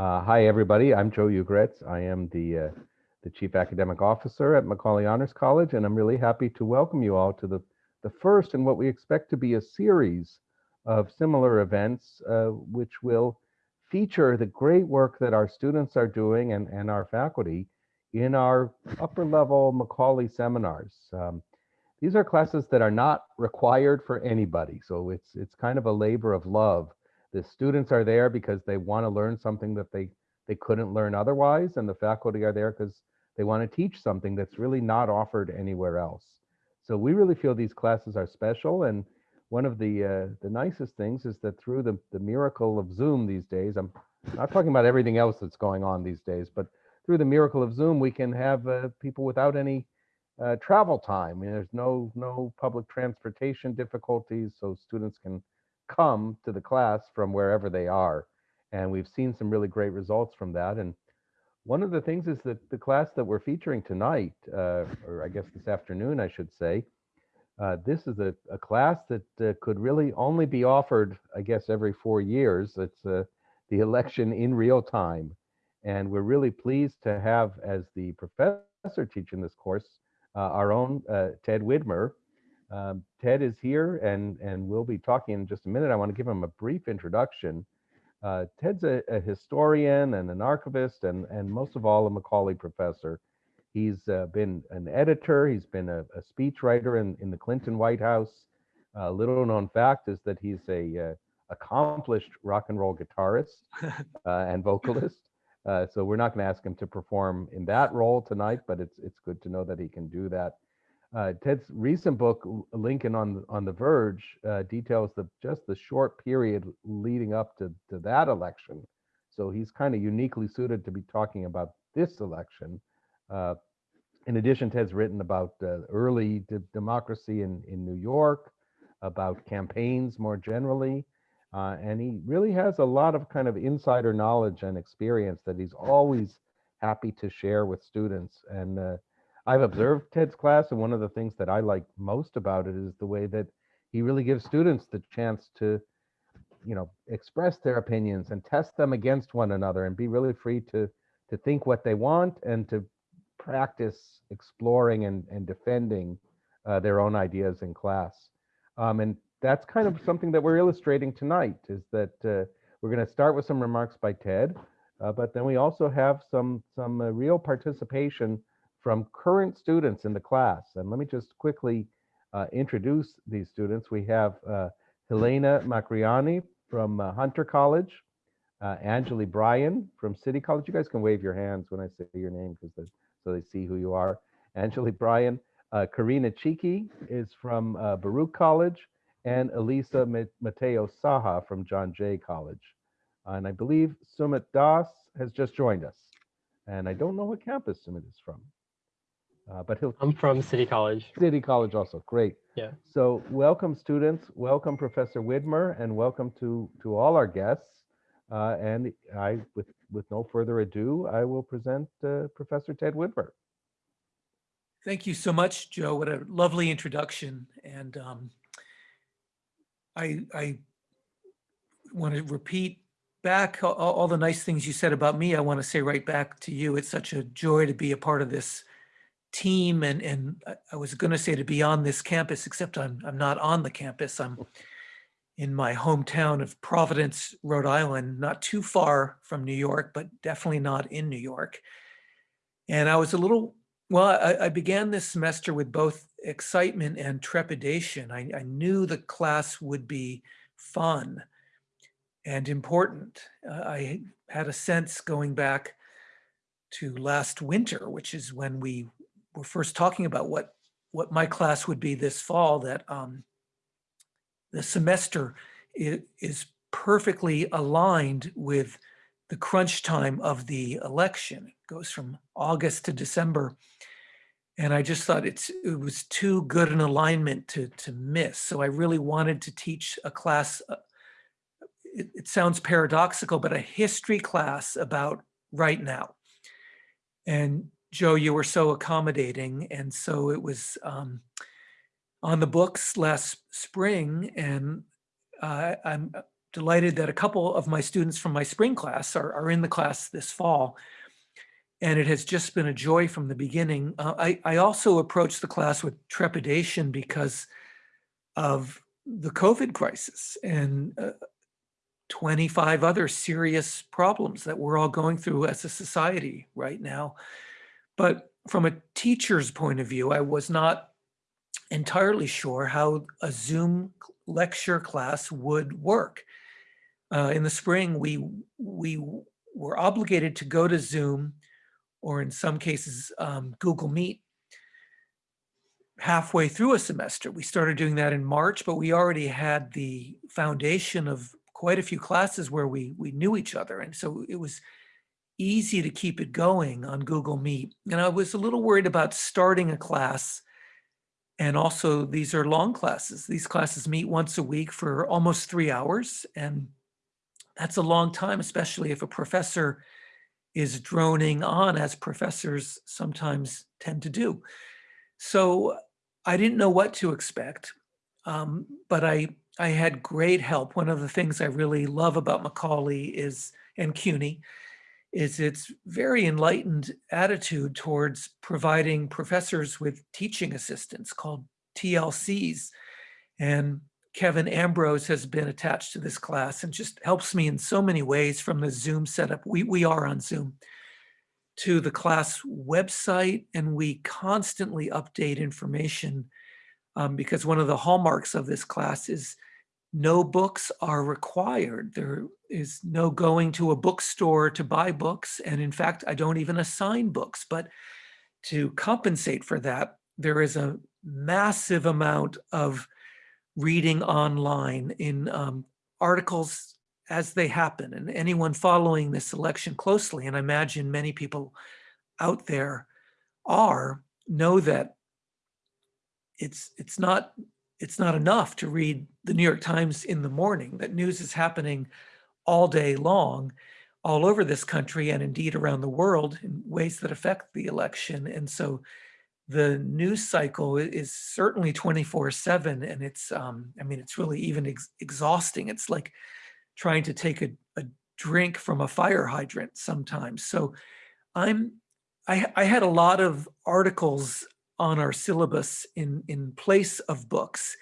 Uh, hi, everybody. I'm Joe Ugoretz. I am the, uh, the Chief Academic Officer at Macaulay Honors College, and I'm really happy to welcome you all to the, the first in what we expect to be a series of similar events, uh, which will feature the great work that our students are doing and, and our faculty in our upper level Macaulay seminars. Um, these are classes that are not required for anybody, so it's it's kind of a labor of love the students are there because they want to learn something that they they couldn't learn otherwise and the faculty are there because they want to teach something that's really not offered anywhere else. So we really feel these classes are special and one of the uh, the nicest things is that through the, the miracle of zoom these days i'm not talking about everything else that's going on these days but through the miracle of zoom we can have uh, people without any uh, travel time. I mean, there's no no public transportation difficulties so students can come to the class from wherever they are. And we've seen some really great results from that. And one of the things is that the class that we're featuring tonight, uh, or I guess this afternoon, I should say, uh, this is a, a class that uh, could really only be offered, I guess, every four years. It's uh, the election in real time. And we're really pleased to have as the professor teaching this course, uh, our own uh, Ted Widmer, um, Ted is here and, and we'll be talking in just a minute. I want to give him a brief introduction. Uh, Ted's a, a, historian and an archivist and, and most of all a Macaulay professor. He's uh, been an editor, he's been a, a speechwriter in, in the Clinton White House. A little known fact is that he's a uh, accomplished rock and roll guitarist uh, and vocalist. Uh, so we're not going to ask him to perform in that role tonight, but it's it's good to know that he can do that uh, Ted's recent book, Lincoln on on the Verge, uh, details the just the short period leading up to, to that election. So he's kind of uniquely suited to be talking about this election. Uh, in addition, Ted's written about uh, early democracy in, in New York, about campaigns more generally, uh, and he really has a lot of kind of insider knowledge and experience that he's always happy to share with students. And uh, I've observed Ted's class, and one of the things that I like most about it is the way that he really gives students the chance to, you know, express their opinions and test them against one another and be really free to to think what they want and to practice exploring and, and defending uh, their own ideas in class. Um, and that's kind of something that we're illustrating tonight is that uh, we're going to start with some remarks by Ted, uh, but then we also have some some uh, real participation from current students in the class. And let me just quickly uh, introduce these students. We have uh, Helena Macriani from uh, Hunter College, uh, Angeli Bryan from City College. You guys can wave your hands when I say your name because so they see who you are. Angeli Bryan. Uh, Karina Chiki is from uh, Baruch College and Elisa Mateo Saha from John Jay College. And I believe Sumit Das has just joined us. And I don't know what campus Sumit is from uh, but he'll. I'm from City College. City College also, great. Yeah. So welcome students, welcome Professor Widmer, and welcome to, to all our guests. Uh, and I, with, with no further ado, I will present uh, Professor Ted Widmer. Thank you so much, Joe. What a lovely introduction. And um, I, I want to repeat back all, all, the nice things you said about me. I want to say right back to you. It's such a joy to be a part of this team and and I was going to say to be on this campus, except I'm I'm not on the campus. I'm in my hometown of Providence, Rhode Island, not too far from New York, but definitely not in New York. And I was a little well. I, I began this semester with both excitement and trepidation. I, I knew the class would be fun and important. Uh, I had a sense going back to last winter, which is when we were first talking about what what my class would be this fall, that um, the semester is, is perfectly aligned with the crunch time of the election. It goes from August to December. And I just thought it's it was too good an alignment to, to miss. So I really wanted to teach a class, uh, it, it sounds paradoxical, but a history class about right now. And Joe, you were so accommodating. And so it was um, on the books last spring. And uh, I'm delighted that a couple of my students from my spring class are, are in the class this fall. And it has just been a joy from the beginning. Uh, I, I also approached the class with trepidation because of the COVID crisis and uh, 25 other serious problems that we're all going through as a society right now. But from a teacher's point of view, I was not entirely sure how a Zoom lecture class would work. Uh, in the spring, we, we were obligated to go to Zoom or in some cases, um, Google Meet halfway through a semester. We started doing that in March, but we already had the foundation of quite a few classes where we, we knew each other. And so it was easy to keep it going on Google Meet. And I was a little worried about starting a class. And also these are long classes. These classes meet once a week for almost three hours. And that's a long time, especially if a professor is droning on as professors sometimes tend to do. So I didn't know what to expect, um, but I, I had great help. One of the things I really love about Macaulay is, and CUNY, is its very enlightened attitude towards providing professors with teaching assistants called TLCs. And Kevin Ambrose has been attached to this class and just helps me in so many ways from the Zoom setup. We, we are on Zoom to the class website and we constantly update information um, because one of the hallmarks of this class is no books are required. There is no going to a bookstore to buy books. And in fact, I don't even assign books, but to compensate for that, there is a massive amount of reading online in um, articles as they happen. And anyone following this election closely, and I imagine many people out there are, know that it's it's not it's not enough to read the New York Times in the morning, that news is happening all day long, all over this country and indeed around the world in ways that affect the election. And so the news cycle is certainly 24 seven and it's, um, I mean, it's really even ex exhausting. It's like trying to take a, a drink from a fire hydrant sometimes. So I'm, I, I had a lot of articles on our syllabus in, in place of books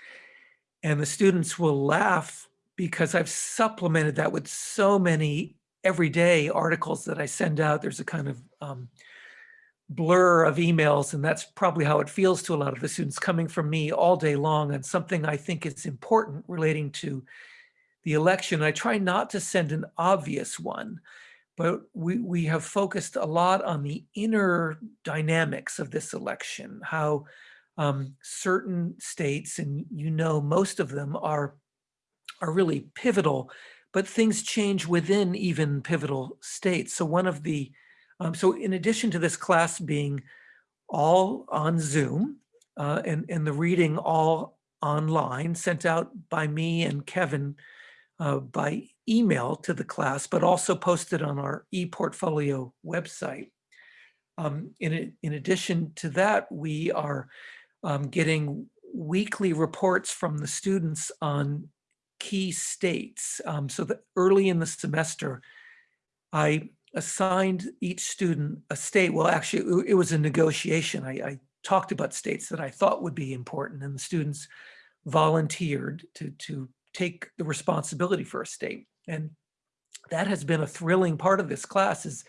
and the students will laugh because I've supplemented that with so many everyday articles that I send out. There's a kind of um, blur of emails and that's probably how it feels to a lot of the students coming from me all day long and something I think is important relating to the election. I try not to send an obvious one, but we, we have focused a lot on the inner dynamics of this election, how um, certain states, and you know most of them are, are really pivotal, but things change within even pivotal states. So one of the um, so in addition to this class being all on Zoom uh, and, and the reading all online sent out by me and Kevin uh, by email to the class, but also posted on our ePortfolio website. Um, in, in addition to that, we are um, getting weekly reports from the students on key states. Um, so that early in the semester, I assigned each student a state. Well, actually, it was a negotiation. I, I talked about states that I thought would be important, and the students volunteered to, to take the responsibility for a state. And that has been a thrilling part of this class is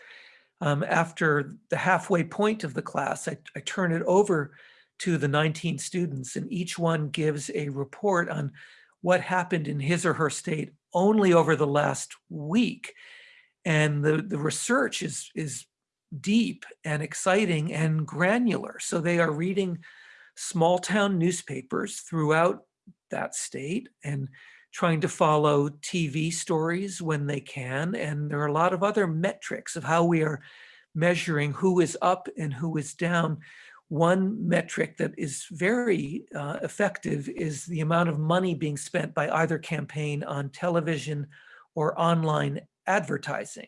um, after the halfway point of the class, I, I turn it over to the 19 students and each one gives a report on what happened in his or her state only over the last week. And the, the research is, is deep and exciting and granular. So they are reading small town newspapers throughout that state and trying to follow TV stories when they can. And there are a lot of other metrics of how we are measuring who is up and who is down. One metric that is very uh, effective is the amount of money being spent by either campaign on television or online advertising.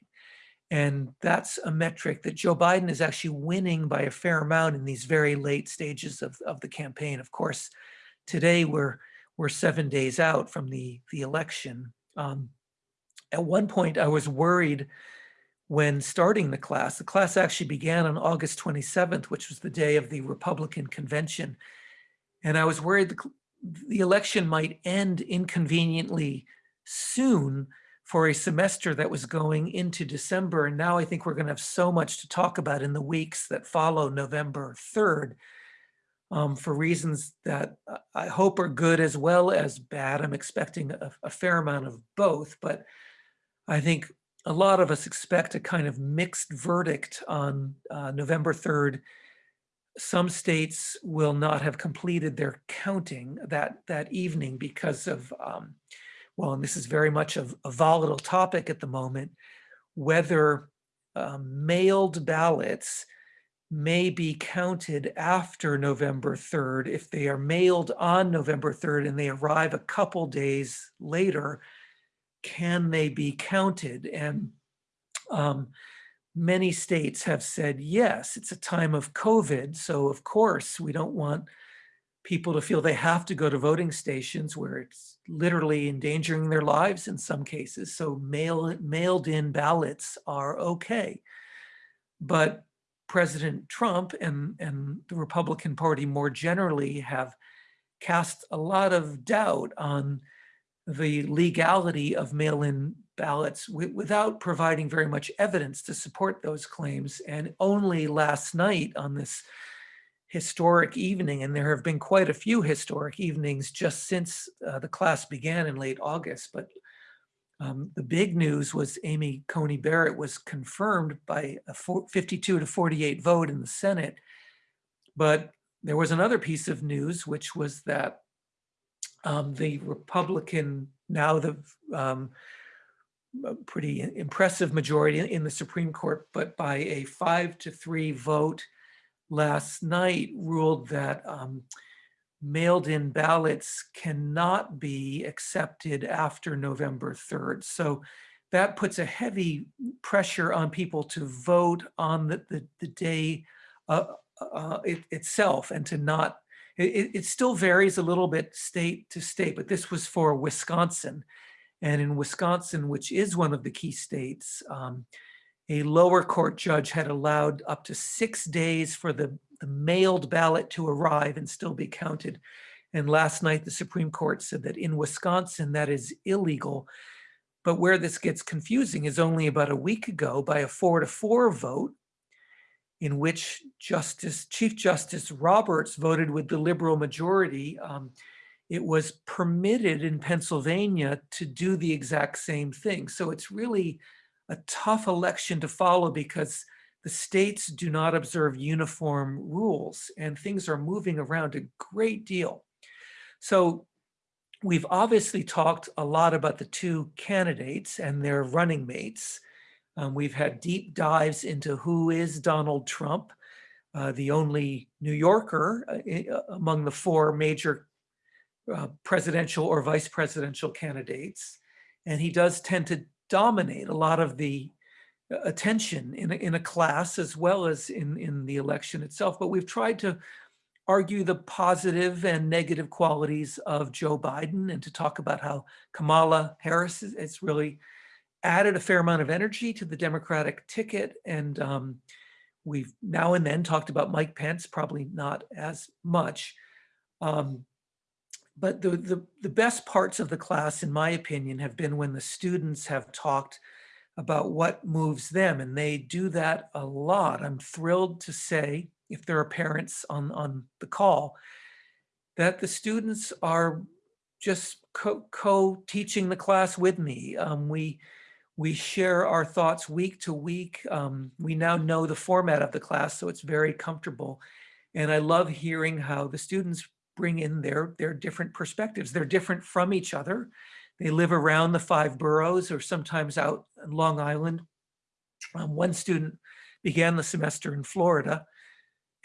And that's a metric that Joe Biden is actually winning by a fair amount in these very late stages of, of the campaign. Of course, today we're we're seven days out from the, the election. Um, At one point, I was worried when starting the class. The class actually began on August 27th, which was the day of the Republican convention. And I was worried the, the election might end inconveniently soon for a semester that was going into December. And now I think we're going to have so much to talk about in the weeks that follow November 3rd um, for reasons that I hope are good as well as bad. I'm expecting a, a fair amount of both, but I think a lot of us expect a kind of mixed verdict on uh, November 3rd. Some states will not have completed their counting that, that evening because of um, well, and this is very much a, a volatile topic at the moment, whether um, mailed ballots may be counted after November 3rd. If they are mailed on November 3rd and they arrive a couple days later, can they be counted? And um, many states have said, yes, it's a time of COVID. So of course, we don't want people to feel they have to go to voting stations where it's literally endangering their lives in some cases. So mail, mailed in ballots are okay. But President Trump and, and the Republican Party more generally have cast a lot of doubt on the legality of mail-in ballots without providing very much evidence to support those claims. And only last night on this historic evening, and there have been quite a few historic evenings just since uh, the class began in late August. But um, the big news was Amy Coney Barrett was confirmed by a 52 to 48 vote in the Senate. But there was another piece of news, which was that um, the Republican, now the um, pretty impressive majority in the Supreme Court, but by a five to three vote last night ruled that um, mailed in ballots cannot be accepted after November 3rd. So that puts a heavy pressure on people to vote on the, the, the day uh, uh, it, itself and to not, it, it still varies a little bit state to state, but this was for Wisconsin. And in Wisconsin, which is one of the key states, um, a lower court judge had allowed up to six days for the, the mailed ballot to arrive and still be counted. And last night, the Supreme Court said that in Wisconsin, that is illegal. But where this gets confusing is only about a week ago by a four to four vote in which Justice Chief Justice Roberts voted with the liberal majority. Um, it was permitted in Pennsylvania to do the exact same thing. So it's really a tough election to follow because the states do not observe uniform rules and things are moving around a great deal. So we've obviously talked a lot about the two candidates and their running mates. Um, we've had deep dives into who is Donald Trump, uh, the only New Yorker uh, uh among the four major uh, presidential or vice presidential candidates. And he does tend to dominate a lot of the uh, attention in a, in a class as well as in, in the election itself. But we've tried to argue the positive and negative qualities of Joe Biden and to talk about how Kamala Harris has really added a fair amount of energy to the Democratic ticket. And um, we've now and then talked about Mike Pence, probably not as much. Um, but the, the, the best parts of the class, in my opinion, have been when the students have talked about what moves them, and they do that a lot. I'm thrilled to say, if there are parents on, on the call, that the students are just co-teaching co the class with me. Um, we, we share our thoughts week to week. Um, we now know the format of the class, so it's very comfortable. And I love hearing how the students bring in their, their different perspectives. They're different from each other. They live around the five boroughs or sometimes out in Long Island. Um, one student began the semester in Florida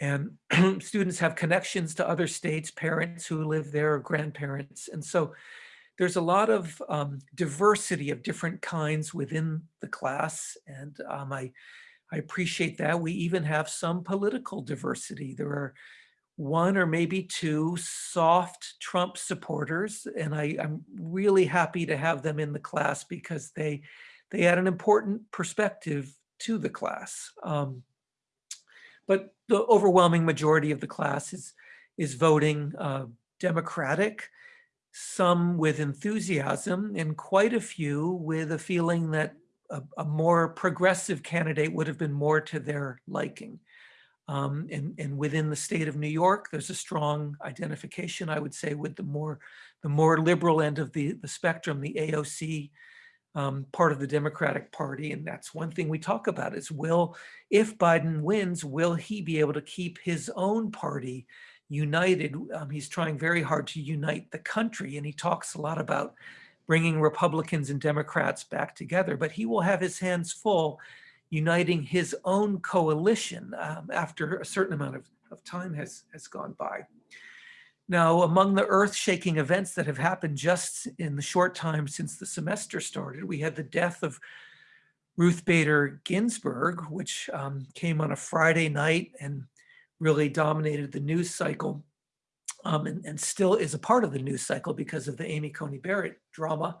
and students have connections to other states, parents who live there, grandparents. And so there's a lot of um, diversity of different kinds within the class. And um, I, I appreciate that. We even have some political diversity. There are one or maybe two soft Trump supporters. And I, I'm really happy to have them in the class because they, they add an important perspective to the class. Um, but the overwhelming majority of the class is, is voting uh, Democratic, some with enthusiasm and quite a few with a feeling that a, a more progressive candidate would have been more to their liking. Um, and, and within the state of New York, there's a strong identification, I would say, with the more the more liberal end of the, the spectrum, the AOC um, part of the Democratic Party. And that's one thing we talk about is will, if Biden wins, will he be able to keep his own party united? Um, he's trying very hard to unite the country. And he talks a lot about bringing Republicans and Democrats back together, but he will have his hands full uniting his own coalition um, after a certain amount of, of time has, has gone by. Now, among the earth-shaking events that have happened just in the short time since the semester started, we had the death of Ruth Bader Ginsburg, which um, came on a Friday night and really dominated the news cycle um, and, and, still is a part of the news cycle because of the Amy Coney Barrett drama.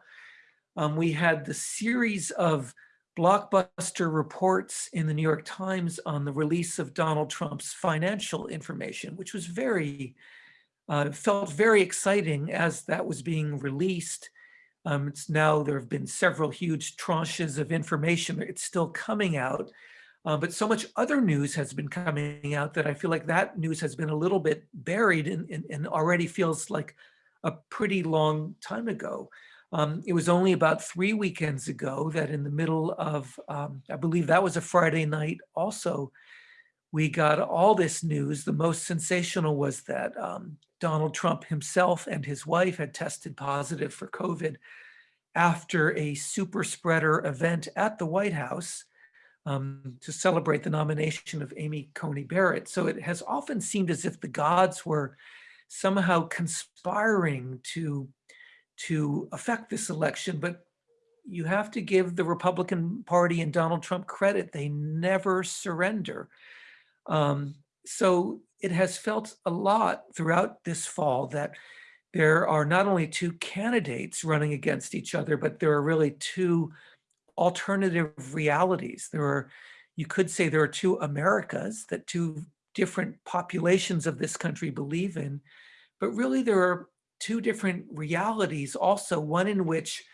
Um, we had the series of blockbuster reports in the New York Times on the release of Donald Trump's financial information, which was very uh, felt very exciting as that was being released. Um, it's now there have been several huge tranches of information. It's still coming out, uh, but so much other news has been coming out that I feel like that news has been a little bit buried and, and, and already feels like a pretty long time ago. Um, it was only about three weekends ago that in the middle of, um, I believe that was a Friday night also, we got all this news. The most sensational was that um, Donald Trump himself and his wife had tested positive for COVID after a super spreader event at the White House um, to celebrate the nomination of Amy Coney Barrett. So it has often seemed as if the gods were somehow conspiring to, to affect this election, but you have to give the Republican Party and Donald Trump credit. They never surrender. Um, so it has felt a lot throughout this fall that there are not only two candidates running against each other, but there are really two alternative realities. There are, you could say there are two Americas that two different populations of this country believe in, but really there are two different realities also, one in which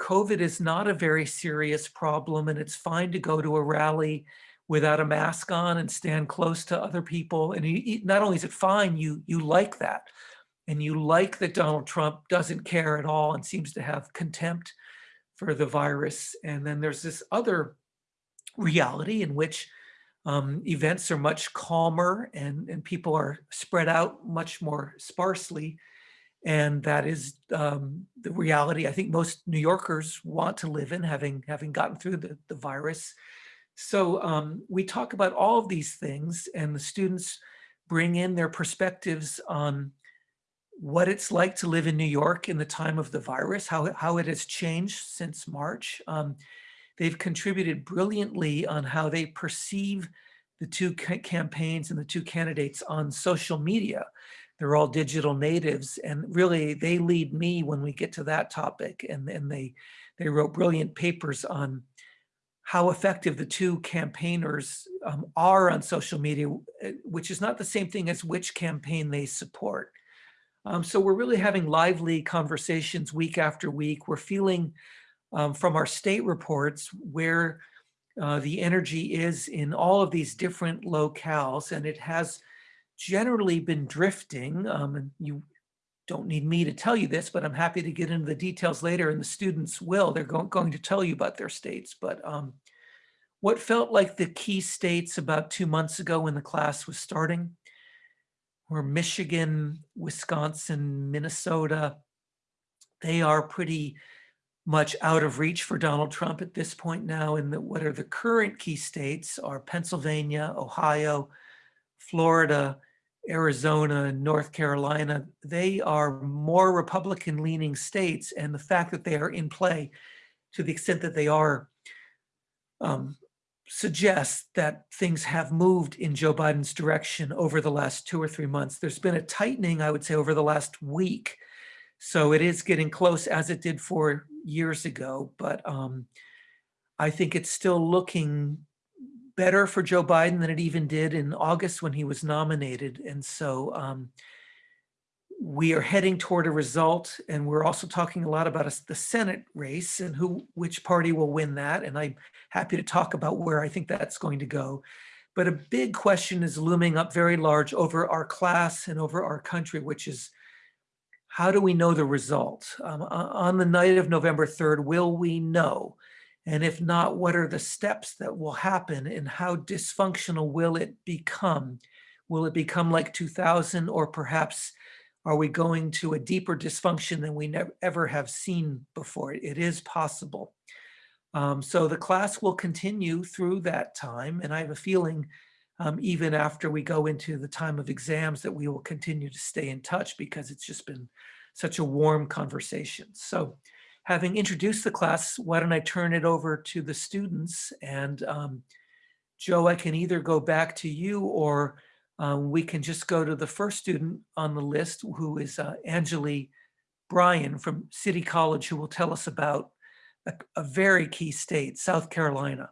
COVID is not a very serious problem and it's fine to go to a rally without a mask on and stand close to other people. And you, not only is it fine, you, you like that. And you like that Donald Trump doesn't care at all and seems to have contempt for the virus. And then there's this other reality in which um, events are much calmer and, and people are spread out much more sparsely. And that is um, the reality I think most New Yorkers want to live in, having, having gotten through the, the virus. So um, we talk about all of these things and the students bring in their perspectives on what it's like to live in New York in the time of the virus, how, how it has changed since March. Um, they've contributed brilliantly on how they perceive the two campaigns and the two candidates on social media. They're all digital natives and really they lead me when we get to that topic and, and they, they wrote brilliant papers on how effective the two campaigners um, are on social media, eh, which is not the same thing as which campaign they support. Um, so we're really having lively conversations week after week. We're feeling um, from our state reports where uh, the energy is in all of these different locales, and it has generally been drifting. Um, and you don't need me to tell you this, but I'm happy to get into the details later and the students will. They're go going to tell you about their states. But um, what felt like the key states about two months ago when the class was starting were Michigan, Wisconsin, Minnesota. They are pretty much out of reach for Donald Trump at this point now. And the, what are the current key states are Pennsylvania, Ohio, Florida, Arizona, North Carolina, they are more Republican leaning states. And the fact that they are in play to the extent that they are um, suggest that things have moved in Joe Biden's direction over the last two or three months. There's been a tightening, I would say, over the last week. So it is getting close as it did four years ago, but um, I think it's still looking better for Joe Biden than it even did in August when he was nominated. And so um, we are heading toward a result and we're also talking a lot about us- the Senate race and who, which party will win that. And I'm happy to talk about where I think that's going to go. But a big question is looming up very large over our class and over our country, which is how do we know the result? Um, on the night of November 3rd, will we know? And if not, what are the steps that will happen and how dysfunctional will it become? Will it become like 2000 or perhaps are we going to a deeper dysfunction than we never ever have seen before? It is possible. Um, so the class will continue through that time. And I have a feeling um, even after we go into the time of exams that we will continue to stay in touch because it's just been such a warm conversation. So having introduced the class, why don't I turn it over to the students? And um, Joe, I can either go back to you or um, we can just go to the first student on the list, who is uh, Angeli Bryan from City College, who will tell us about a, a very key state, South Carolina.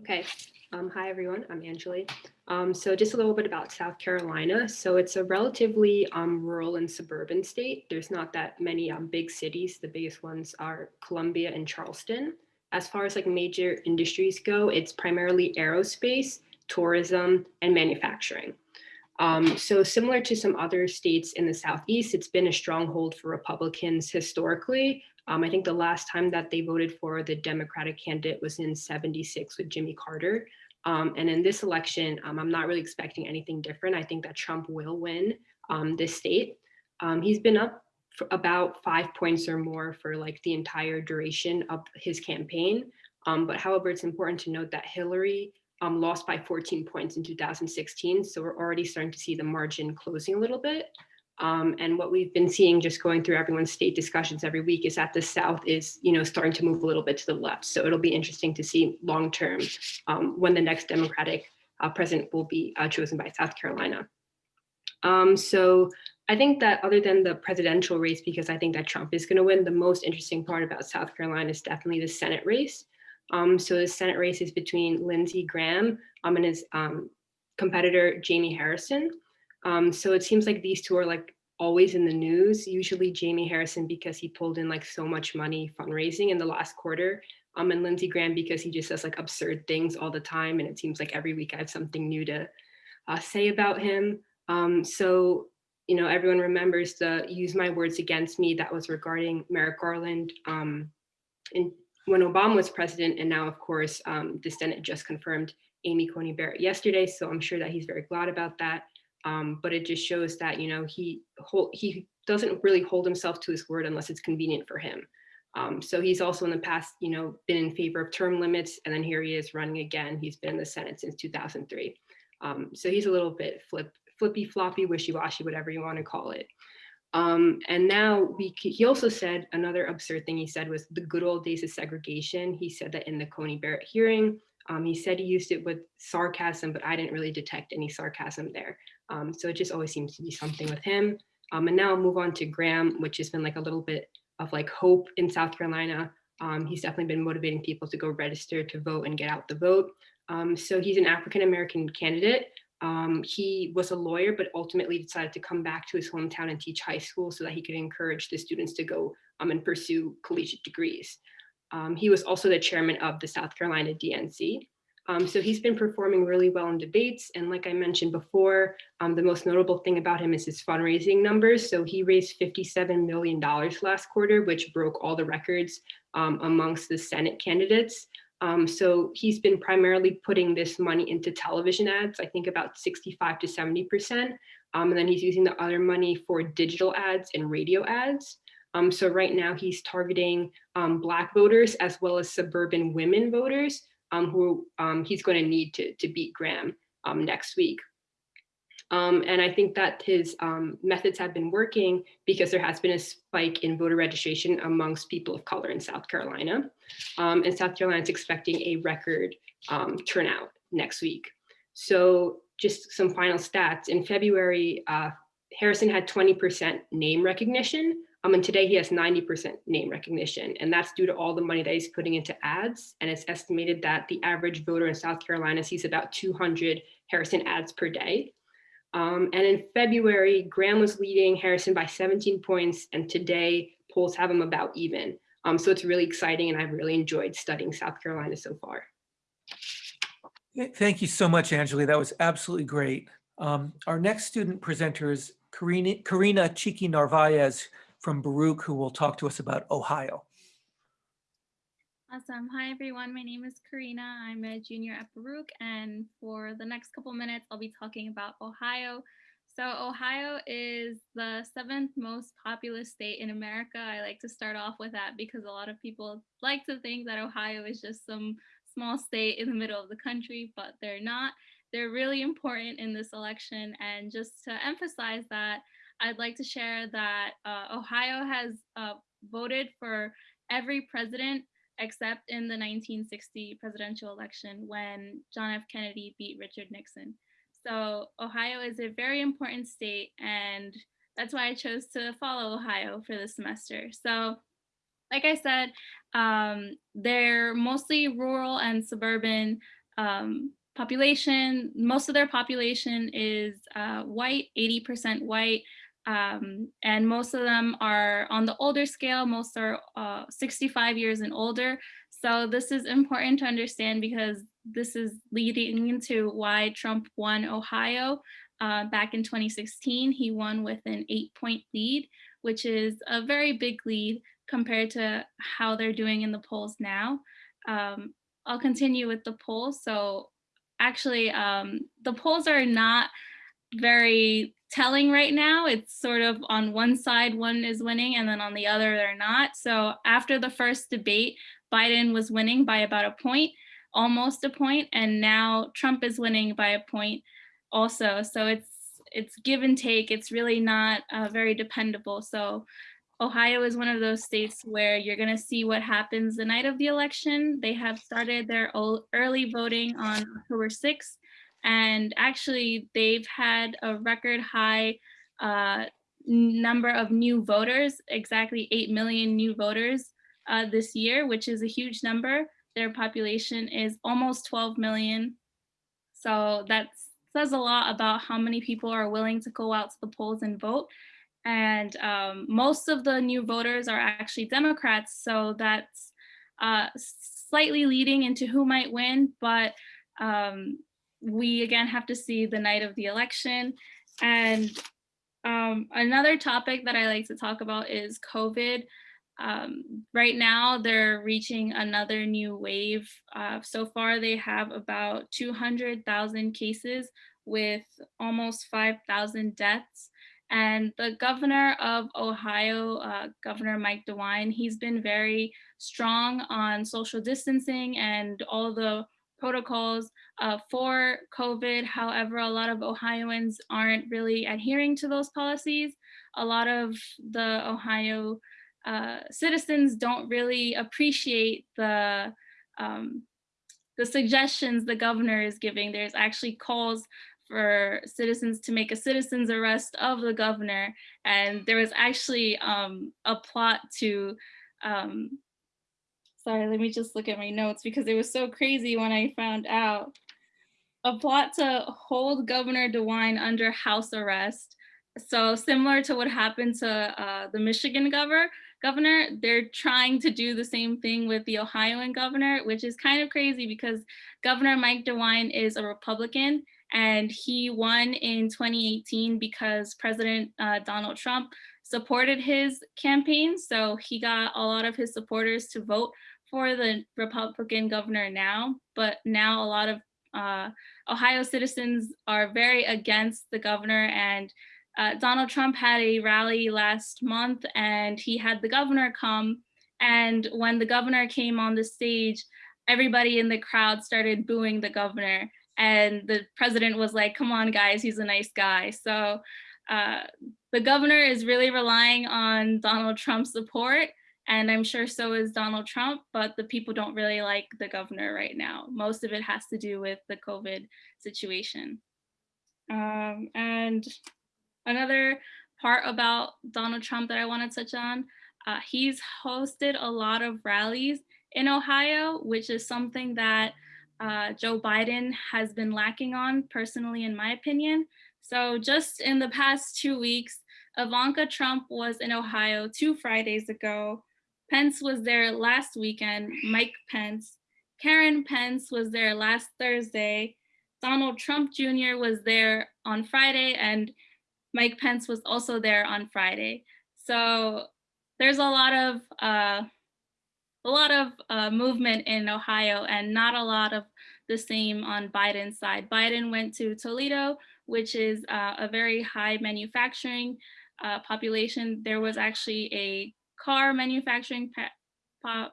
Okay, um, hi everyone, I'm Angeli. Um, so just a little bit about South Carolina. So it's a relatively um, rural and suburban state. There's not that many um, big cities. The biggest ones are Columbia and Charleston. As far as like major industries go, it's primarily aerospace, tourism, and manufacturing. Um, so similar to some other states in the Southeast, it's been a stronghold for Republicans historically. Um, I think the last time that they voted for the Democratic candidate was in 76 with Jimmy Carter. Um, and in this election, um, I'm not really expecting anything different. I think that Trump will win um, this state. Um, he's been up about five points or more for like the entire duration of his campaign. But however, it's important to note that Hillary um, lost by 14 points in 2016. So we're already starting to see the margin closing a little bit. Um, and what we've been seeing just going through everyone's state discussions every week is that the South is, you know, starting to move a little bit to the left. So it'll be interesting to see long term um, when the next Democratic uh, president will be uh, chosen by South Carolina. Um, so I think that other than the presidential race, because I think that Trump is going to win, the most interesting part about South Carolina is definitely the Senate race. Um, so the Senate race is between Lindsey Graham um, and his um, competitor, Jaime Harrison. Um, so it seems like these two are like always in the news, usually Jaime Harrison because he pulled in like so much money fundraising in the last quarter. Um, and Lindsey Graham because he just says like absurd things all the time. And it seems like every week I have something new to uh, say about him. Um, so, you know, everyone remembers the use my words against me that was regarding Merrick Garland um, in, when Obama was president. And now, of course, um, the Senate just confirmed Amy Coney Barrett yesterday. So I'm sure that he's very glad about that. Um, but it just shows that you know he hold, he doesn't really hold himself to his word unless it's convenient for him. Um, so he's also in the past, you know, been in favor of term limits, and then here he is running again. He's been in the Senate since 2003. Um, so he's a little bit flip, flippy, floppy, wishy-washy, whatever you want to call it. Um, and now we, he also said another absurd thing he said was the good old days of segregation. He said that in the Coney Barrett hearing, um, he said he used it with sarcasm, but I didn't really detect any sarcasm there. Um, so it just always seems to be something with him. Um, and now I'll move on to Graham, which has been like a little bit of like hope in South Carolina. Um, he's definitely been motivating people to go register to vote and get out the vote. Um, so he's an African-American candidate. Um, he was a lawyer, but ultimately decided to come back to his hometown and teach high school so that he could encourage the students to go um, and pursue collegiate degrees. he was also the chairman of the South Carolina DNC. Um, so he's been performing really well in debates. And like I mentioned before, um, the most notable thing about him is his fundraising numbers. So he raised $57 million last quarter, which broke all the records um, amongst the Senate candidates. Um, so he's been primarily putting this money into television ads, I think about 65 to 70%. Um, and then he's using the other money for digital ads and radio ads. Um, so right now he's targeting Black voters as well as suburban women voters um, who um, he's going to need to, to beat Graham um, next week. Um, and I think that his um, methods have been working because there has been a spike in voter registration amongst people of color in South Carolina. Um, and South Carolina is expecting a record um, turnout next week. So just some final stats. In February, uh, Harrison had 20% name recognition, um, and today he has 90% name recognition, and that's due to all the money that he's putting into ads. And it's estimated that the average voter in South Carolina sees about 200 Harrison ads per day. Um, and in February, Graham was leading Harrison by 17 points, and today polls have him about even. Um, so it's really exciting, and I've really enjoyed studying South Carolina so far. Thank you so much, Angeli. That was absolutely great. Um, Our next student presenter is Karina Karina Chiki Narvaez from Baruch, who will talk to us about Ohio. Awesome. Hi, everyone. My name is Karina. I'm a junior at Baruch, and for the next couple minutes, I'll be talking about Ohio. So Ohio is the seventh most populous state in America. I like to start off with that because a lot of people like to think that Ohio is just some small state in the middle of the country, but they're not. They're really important in this election. And just to emphasize that, I'd like to share that uh, Ohio has uh, voted for every president except in the 1960 presidential election when John F. Kennedy beat Richard Nixon. So Ohio is a very important state, and that's why I chose to follow Ohio for this semester. So, like I said, um, they're mostly rural and suburban um, population. Most of their population is uh, white, 80% white. Um, and most of them are on the older scale. Most are uh, 65 years and older. So this is important to understand because this is leading into why Trump won Ohio uh, back in 2016. He won with an eight point lead, which is a very big lead compared to how they're doing in the polls now. Um, I'll continue with the polls. So actually, um, the polls are not very telling right now. It's sort of on one side, one is winning, and then on the other, they're not. So after the first debate, Biden was winning by about a point, almost a point, and now Trump is winning by a point also. So it's it's give and take. It's really not uh, very dependable. So Ohio is one of those states where you're going to see what happens the night of the election. They have started their early voting on October 6th. And actually, they've had a record high uh, number of new voters, exactly 8 million new voters uh, this year, which is a huge number. Their population is almost 12 million. So that says a lot about how many people are willing to go out to the polls and vote. And um, most of the new voters are actually Democrats. So that's uh, slightly leading into who might win. But um, we again have to see the night of the election. And um, another topic that I like to talk about is COVID. Um, right now, they're reaching another new wave. Uh, so far, they have about 200,000 cases with almost 5,000 deaths. And the governor of Ohio, uh, Governor Mike DeWine, he's been very strong on social distancing and all the protocols uh, for COVID. However, a lot of Ohioans aren't really adhering to those policies. A lot of the Ohio uh, citizens don't really appreciate the um, the suggestions the governor is giving. There's actually calls for citizens to make a citizen's arrest of the governor. And there was actually um, a plot to um, sorry, let me just look at my notes because it was so crazy when I found out. A plot to hold Governor DeWine under house arrest. So similar to what happened to uh, the Michigan governor, governor, they're trying to do the same thing with the Ohioan governor, which is kind of crazy because Governor Mike DeWine is a Republican and he won in 2018 because President uh, Donald Trump supported his campaign. So he got a lot of his supporters to vote for the Republican governor now, but now a lot of uh, Ohio citizens are very against the governor and uh, Donald Trump had a rally last month and he had the governor come and when the governor came on the stage, everybody in the crowd started booing the governor and the president was like, come on guys, he's a nice guy. So uh, the governor is really relying on Donald Trump's support and I'm sure so is Donald Trump, but the people don't really like the governor right now. Most of it has to do with the COVID situation. Um, and another part about Donald Trump that I want to touch on, uh, he's hosted a lot of rallies in Ohio, which is something that uh, Joe Biden has been lacking on personally, in my opinion. So just in the past two weeks, Ivanka Trump was in Ohio two Fridays ago. Pence was there last weekend, Mike Pence. Karen Pence was there last Thursday. Donald Trump Jr. was there on Friday and Mike Pence was also there on Friday. So there's a lot of uh, a lot of uh, movement in Ohio and not a lot of the same on Biden's side. Biden went to Toledo, which is uh, a very high manufacturing uh, population. There was actually a car manufacturing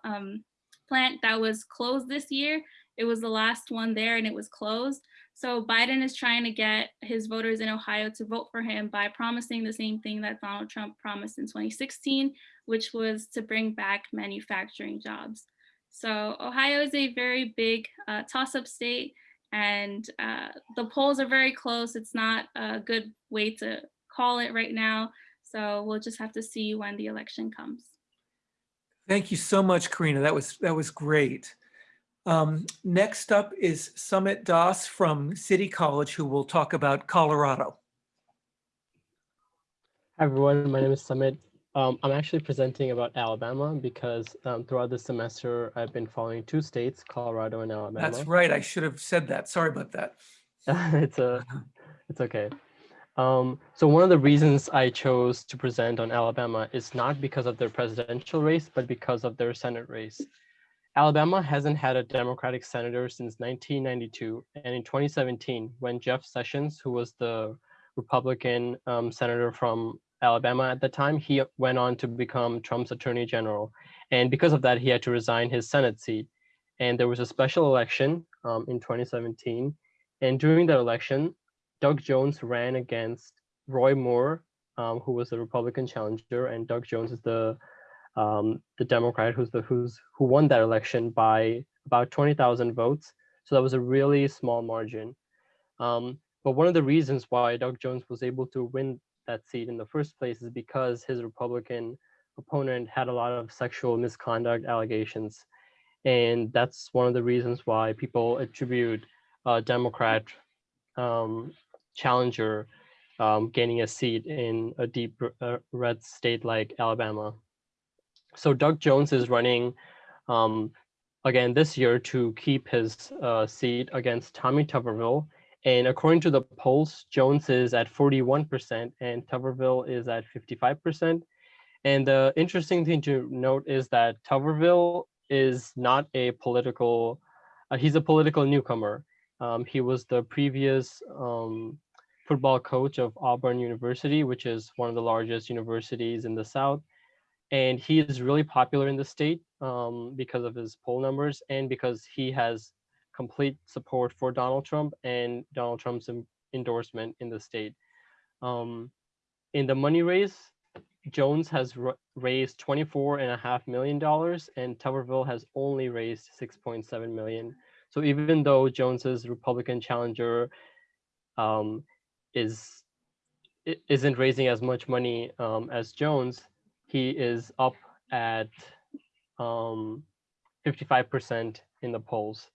um, plant that was closed this year. It was the last one there and it was closed. So Biden is trying to get his voters in Ohio to vote for him by promising the same thing that Donald Trump promised in 2016, which was to bring back manufacturing jobs. So Ohio is a very big uh, toss-up state and uh, the polls are very close. It's not a good way to call it right now. So we'll just have to see when the election comes. Thank you so much, Karina. That was that was great. Um, next up is Summit Das from City College, who will talk about Colorado. Hi everyone, my name is Summit. Um, I'm actually presenting about Alabama because um, throughout the semester I've been following two states, Colorado and Alabama. That's right. I should have said that. Sorry about that. it's a, it's okay. Um, so one of the reasons I chose to present on Alabama is not because of their presidential race, but because of their Senate race. Alabama hasn't had a Democratic senator since 1992. And in 2017, when Jeff Sessions, who was the Republican um, senator from Alabama at the time, he went on to become Trump's attorney general. And because of that, he had to resign his Senate seat. And there was a special election um, in 2017. And during that election, Doug Jones ran against Roy Moore, um, who was the Republican challenger, and Doug Jones is the um, the Democrat who's the who's who won that election by about 20,000 votes. So that was a really small margin. Um, but one of the reasons why Doug Jones was able to win that seat in the first place is because his Republican opponent had a lot of sexual misconduct allegations. And that's one of the reasons why people attribute a Democrat um, challenger um, gaining a seat in a deep red state like Alabama. So Doug Jones is running um, again this year to keep his uh, seat against Tommy Tuberville. And according to the polls, Jones is at 41% and Tuberville is at 55%. And the interesting thing to note is that Tuberville is not a political, uh, he's a political newcomer. Um, he was the previous um, football coach of Auburn University, which is one of the largest universities in the South. And he is really popular in the state um, because of his poll numbers and because he has complete support for Donald Trump and Donald Trump's endorsement in the state. Um, in the money race, Jones has raised $24.5 million and Tuberville has only raised 6.7 million. So even though Jones's Republican challenger um, is isn't raising as much money um, as Jones, he is up at 55% um, in the polls.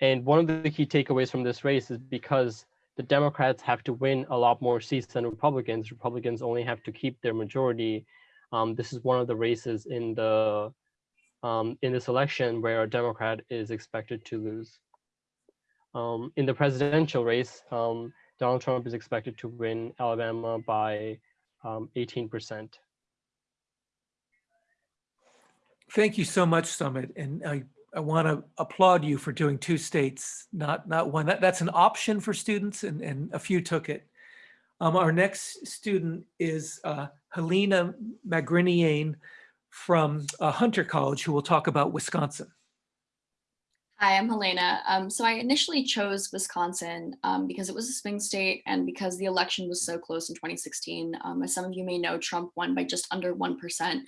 And one of the key takeaways from this race is because the Democrats have to win a lot more seats than Republicans. Republicans only have to keep their majority. Um, this is one of the races in the um, in this election where a Democrat is expected to lose. Um, in the presidential race, um, Donald Trump is expected to win Alabama by 18%. Um, Thank you so much, Summit. And I, I want to applaud you for doing two states, not, not one. That, that's an option for students and, and a few took it. Um, our next student is uh, Helena Magriniane from uh, Hunter College, who will talk about Wisconsin. Hi, I'm Helena. Um, so I initially chose Wisconsin um, because it was a swing state and because the election was so close in 2016. Um, as some of you may know, Trump won by just under 1%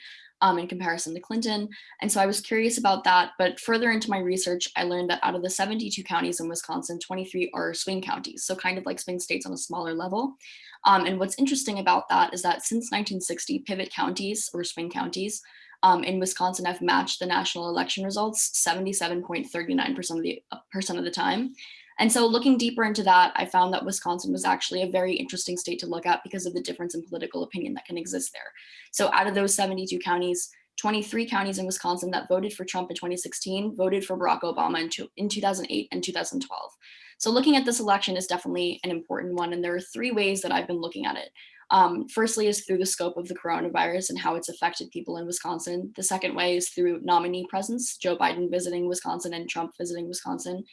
um, in comparison to Clinton. And so I was curious about that. But further into my research, I learned that out of the 72 counties in Wisconsin, 23 are swing counties. So kind of like swing states on a smaller level. Um, and what's interesting about that is that since 1960, pivot counties or swing counties um, in Wisconsin have matched the national election results 77.39% of the percent of the time. And so looking deeper into that, I found that Wisconsin was actually a very interesting state to look at because of the difference in political opinion that can exist there. So out of those 72 counties, 23 counties in Wisconsin that voted for Trump in 2016 voted for Barack Obama in, two, in 2008 and 2012. So looking at this election is definitely an important one. And there are three ways that I've been looking at it. Um, firstly is through the scope of the coronavirus and how it's affected people in Wisconsin. The second way is through nominee presence, Joe Biden visiting Wisconsin and Trump visiting Wisconsin.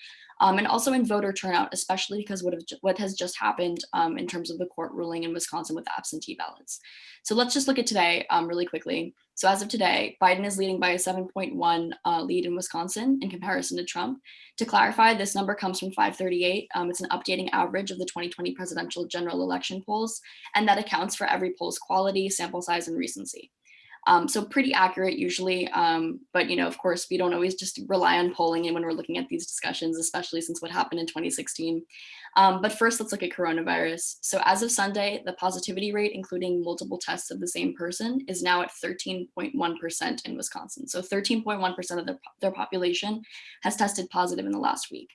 Um, and also in voter turnout, especially because what, have, what has just happened um, in terms of the court ruling in Wisconsin with absentee ballots. So let's just look at today um, really quickly. So as of today, Biden is leading by a 7.1 uh, lead in Wisconsin in comparison to Trump. To clarify, this number comes from 538. Um, it's an updating average of the 2020 presidential general election polls, and that accounts for every poll's quality, sample size, and recency. Um, so pretty accurate usually, um, but you know, of course, we don't always just rely on polling and when we're looking at these discussions, especially since what happened in 2016. Um, but first, let's look at coronavirus. So as of Sunday, the positivity rate, including multiple tests of the same person, is now at 13.1% in Wisconsin. So 13.1% of their, their population has tested positive in the last week.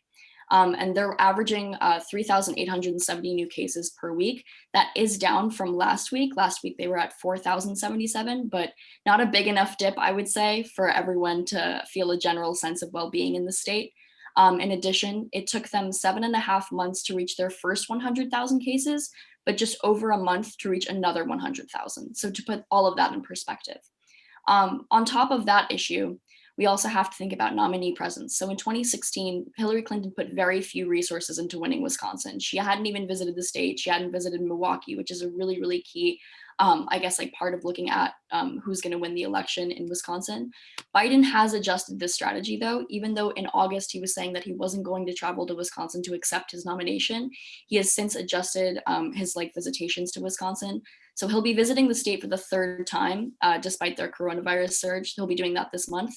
Um, and they're averaging uh, 3,870 new cases per week. That is down from last week. Last week they were at 4,077, but not a big enough dip, I would say, for everyone to feel a general sense of well-being in the state. Um, in addition, it took them seven and a half months to reach their first 100,000 cases, but just over a month to reach another 100,000. So to put all of that in perspective. Um, on top of that issue, we also have to think about nominee presence. So in 2016, Hillary Clinton put very few resources into winning Wisconsin. She hadn't even visited the state. She hadn't visited Milwaukee, which is a really, really key, um, I guess, like part of looking at um, who's going to win the election in Wisconsin. Biden has adjusted this strategy, though, even though in August he was saying that he wasn't going to travel to Wisconsin to accept his nomination. He has since adjusted um, his like visitations to Wisconsin. So he'll be visiting the state for the third time, uh, despite their coronavirus surge. He'll be doing that this month.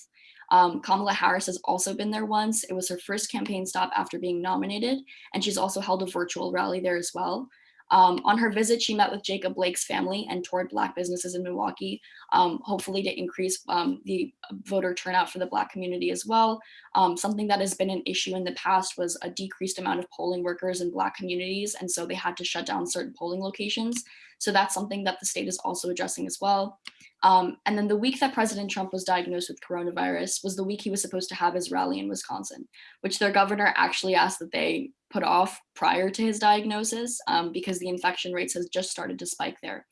Um, Kamala Harris has also been there once. It was her first campaign stop after being nominated, and she's also held a virtual rally there as well. Um, on her visit, she met with Jacob Blake's family and toured Black businesses in Milwaukee, um, hopefully to increase um, the voter turnout for the Black community as well. Um, something that has been an issue in the past was a decreased amount of polling workers in Black communities, and so they had to shut down certain polling locations. So that's something that the state is also addressing as well. Um, and then the week that President Trump was diagnosed with coronavirus was the week he was supposed to have his rally in Wisconsin, which their governor actually asked that they put off prior to his diagnosis um, because the infection rates has just started to spike there.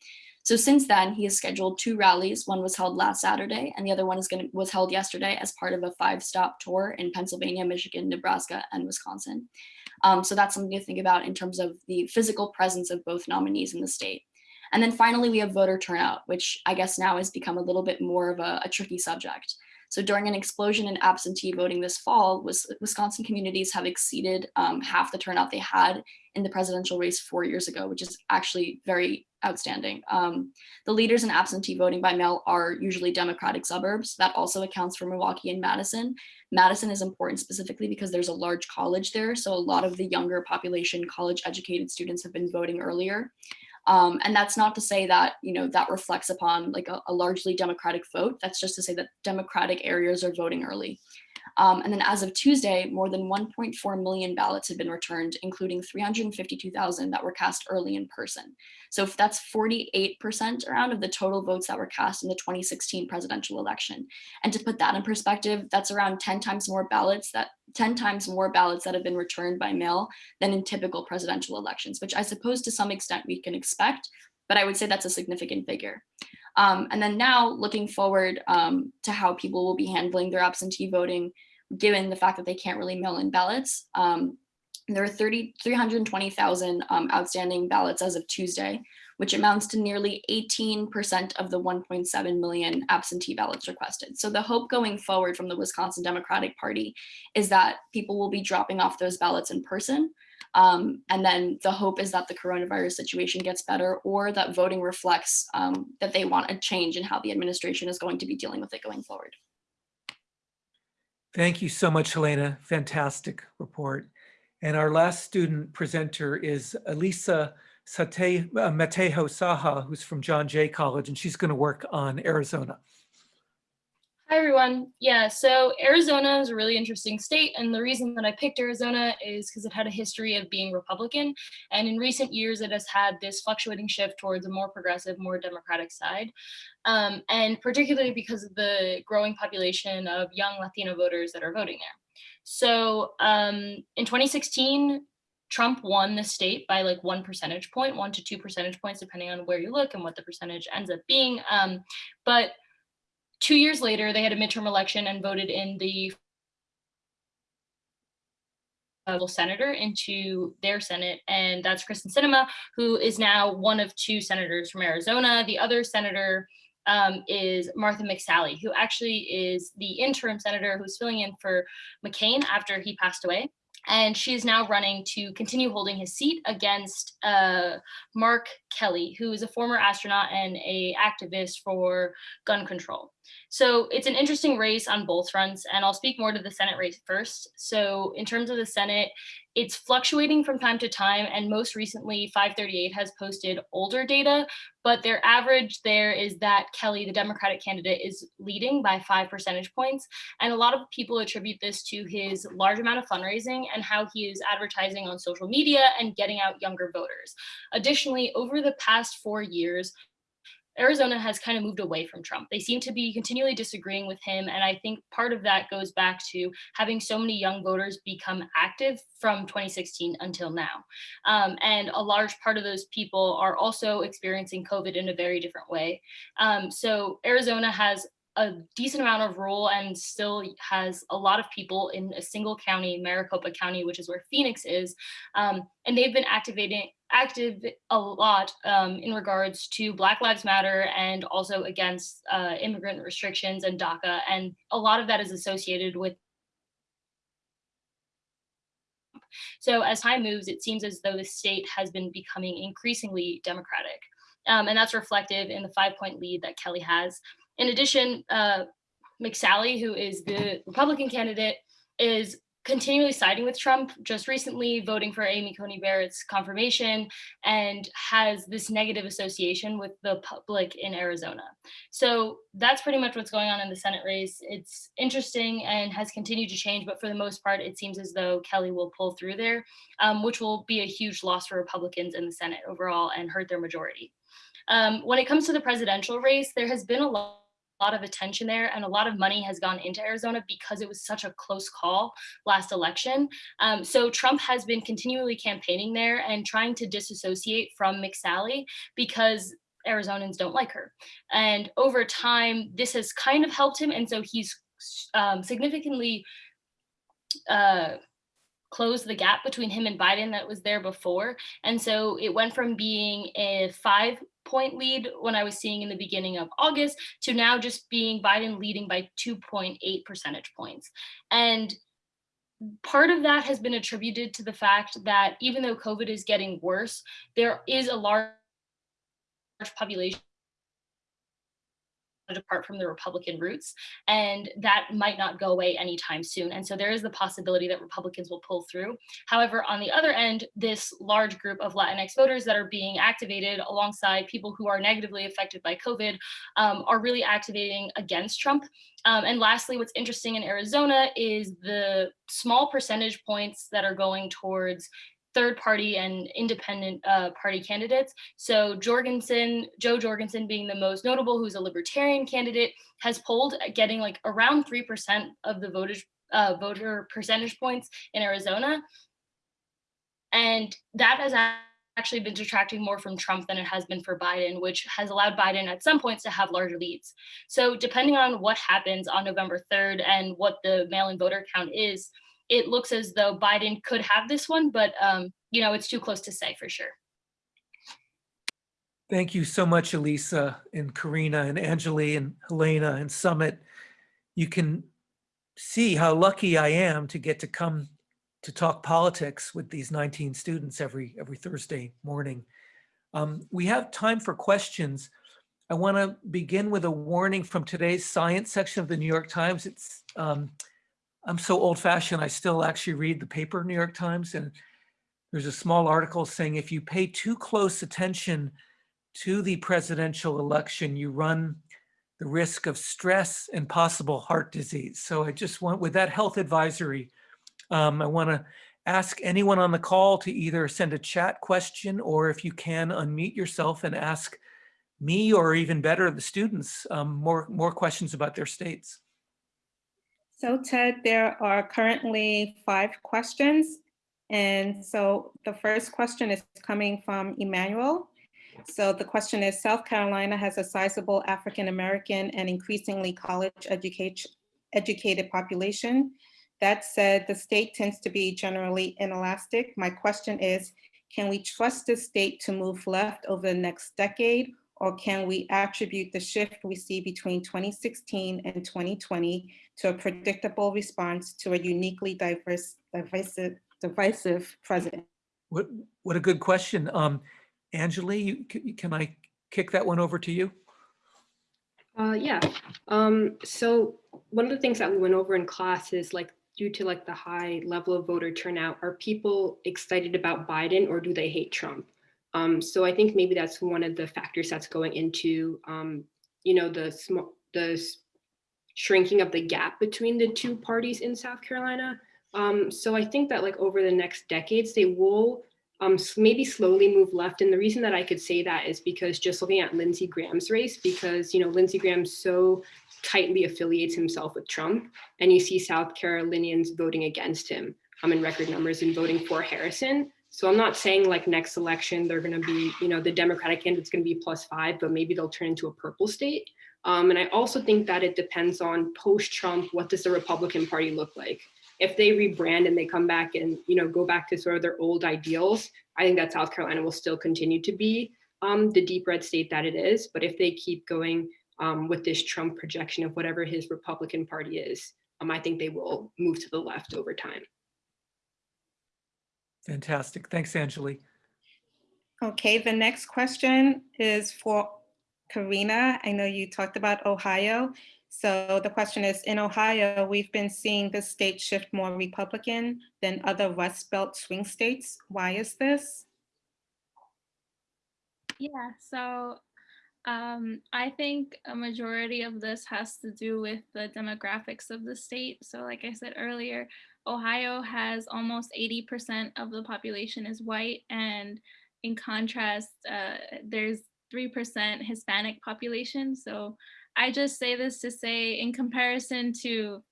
So since then, he has scheduled two rallies. One was held last Saturday, and the other one is going was held yesterday as part of a five-stop tour in Pennsylvania, Michigan, Nebraska, and Wisconsin. Um, so that's something to think about in terms of the physical presence of both nominees in the state. And then finally, we have voter turnout, which I guess now has become a little bit more of a, a tricky subject. So during an explosion in absentee voting this fall, Wisconsin communities have exceeded um, half the turnout they had in the presidential race four years ago, which is actually very outstanding. Um, the leaders in absentee voting by mail are usually Democratic suburbs. That also accounts for Milwaukee and Madison. Madison is important specifically because there's a large college there. So a lot of the younger population, college educated students have been voting earlier. Um, and that's not to say that, you know, that reflects upon like a, a, largely Democratic vote. That's just to say that Democratic areas are voting early. Um, and then as of Tuesday, more than 1.4 million ballots have been returned, including 352,000 that were cast early in person. So that's 48% around of the total votes that were cast in the 2016 presidential election. And to put that in perspective, that's around 10 times more ballots that 10 times more ballots that have been returned by mail than in typical presidential elections, which I suppose to some extent we can expect, but I would say that's a significant figure. Um, and then now looking forward um, to how people will be handling their absentee voting, given the fact that they can't really mail in ballots. Um, there are 30, 320,000 um, outstanding ballots as of Tuesday, which amounts to nearly 18% of the 1.7 million absentee ballots requested. So the hope going forward from the Wisconsin Democratic Party is that people will be dropping off those ballots in person. Um, and then the hope is that the coronavirus situation gets better or that voting reflects um, that they want a change in how the administration is going to be dealing with it going forward. Thank you so much, Helena. Fantastic report. And our last student presenter is Elisa Sate, uh, Matejo Saha, who's from John Jay College, and she's going to work on Arizona. Hi, everyone. Yeah, so Arizona is a really interesting state. And the reason that I picked Arizona is because it had a history of being Republican. And in recent years, it has had this fluctuating shift towards a more progressive, more democratic side. Um, and particularly because of the growing population of young Latino voters that are voting there. So um, in 2016, Trump won the state by like one percentage point, one to two percentage points, depending on where you look and what the percentage ends up being. Um, but two years later, they had a midterm election and voted in the senator into their Senate, and that's Kyrsten Sinema, who is now one of two senators from Arizona. The other senator um, is Martha McSally, who actually is the interim senator who's filling in for McCain after he passed away. And she is now running to continue holding his seat against uh, Mark Kelly, who is a former astronaut and a activist for gun control. So it's an interesting race on both fronts, and I'll speak more to the Senate race first. So in terms of the Senate, it's fluctuating from time to time, and most recently 538 has posted older data, but their average there is that Kelly, the Democratic candidate, is leading by five percentage points. And a lot of people attribute this to his large amount of fundraising and how he is advertising on social media and getting out younger voters. Additionally, over the past four years, Arizona has kind of moved away from Trump. They seem to be continually disagreeing with him. And I think part of that goes back to having so many young voters become active from 2016 until now. Um, and a large part of those people are also experiencing COVID in a very different way. Um, so Arizona has a decent amount of rural and still has a lot of people in a single county, Maricopa County, which is where Phoenix is. Um, and they've been activating active a lot um, in regards to Black Lives Matter and also against uh, immigrant restrictions and DACA. And a lot of that is associated with so as time moves, it seems as though the state has been becoming increasingly democratic. Um, and that's reflective in the five point lead that Kelly has. In addition, uh, McSally, who is the Republican candidate, is continually siding with Trump, just recently voting for Amy Coney Barrett's confirmation and has this negative association with the public in Arizona. So that's pretty much what's going on in the Senate race. It's interesting and has continued to change, but for the most part, it seems as though Kelly will pull through there, um, which will be a huge loss for Republicans in the Senate overall and hurt their majority. Um, when it comes to the presidential race, there has been a lot lot of attention there and a lot of money has gone into Arizona because it was such a close call last election. Um, so Trump has been continually campaigning there and trying to disassociate from McSally because Arizonans don't like her. And over time, this has kind of helped him. And so he's um, significantly uh, closed the gap between him and Biden that was there before. And so it went from being a five point lead when I was seeing in the beginning of August to now just being Biden leading by 2.8 percentage points. And part of that has been attributed to the fact that even though COVID is getting worse, there is a large population depart from the Republican roots, and that might not go away anytime soon. And so there is the possibility that Republicans will pull through. However, on the other end, this large group of Latinx voters that are being activated alongside people who are negatively affected by COVID um, are really activating against Trump. Um, and lastly, what's interesting in Arizona is the small percentage points that are going towards third party and independent uh, party candidates. So Jorgensen, Jo Jorgensen being the most notable, who's a libertarian candidate, has polled getting like around 3% of the voters, uh, voter percentage points in Arizona. And that has actually been detracting more from Trump than it has been for Biden, which has allowed Biden at some points to have larger leads. So depending on what happens on November 3rd and what the mail-in voter count is, it looks as though Biden could have this one, but um, you know, it's too close to say for sure. Thank you so much, Elisa and Karina and Angeli and Helena and Summit. You can see how lucky I am to get to come to talk politics with these 19 students every, every Thursday morning. Um, we have time for questions. I want to begin with a warning from today's science section of the New York Times. It's um, I'm so old fashioned, I still actually read the paper New York Times and there's a small article saying if you pay too close attention to the presidential election, you run the risk of stress and possible heart disease. So I just want, with that health advisory, um, I want to ask anyone on the call to either send a chat question or if you can unmute yourself and ask me or even better the students um, more, more questions about their states. So Ted, there are currently five questions. And so the first question is coming from Emmanuel. So the question is, South Carolina has a sizable African-American and increasingly college educate, educated population. That said, the state tends to be generally inelastic. My question is, can we trust the state to move left over the next decade, or can we attribute the shift we see between 2016 and 2020 to a predictable response to a uniquely diverse, divisive, divisive president? What, what a good question. Um, Angeli, you, can I kick that one over to you? Uh, yeah. Um, so one of the things that we went over in class is like due to like the high level of voter turnout, are people excited about Biden or do they hate Trump? Um, so I think maybe that's one of the factors that's going into, um, you know, the small, the shrinking of the gap between the two parties in South Carolina. Um, so I think that like over the next decades, they will um, maybe slowly move left. And the reason that I could say that is because just looking at Lindsey Graham's race, because, you know, Lindsey Graham so tightly affiliates himself with Trump and you see South Carolinians voting against him um, in record numbers and voting for Harrison. So I'm not saying like next election, they're going to be, you know, the Democratic candidate's going to be plus five, but maybe they'll turn into a purple state. Um, and I also think that it depends on post-Trump, what does the Republican Party look like? If they rebrand and they come back and, you know, go back to sort of their old ideals, I think that South Carolina will still continue to be um, the deep red state that it is. But if they keep going um, with this Trump projection of whatever his Republican Party is, um, I think they will move to the left over time. Fantastic. Thanks, Angeli. Okay, the next question is for Karina. I know you talked about Ohio. So the question is, in Ohio, we've been seeing the state shift more Republican than other Rust Belt swing states. Why is this? Yeah, so um, I think a majority of this has to do with the demographics of the state. So like I said earlier, Ohio has almost 80% of the population is white. And in contrast, uh, there's 3% Hispanic population. So I just say this to say in comparison to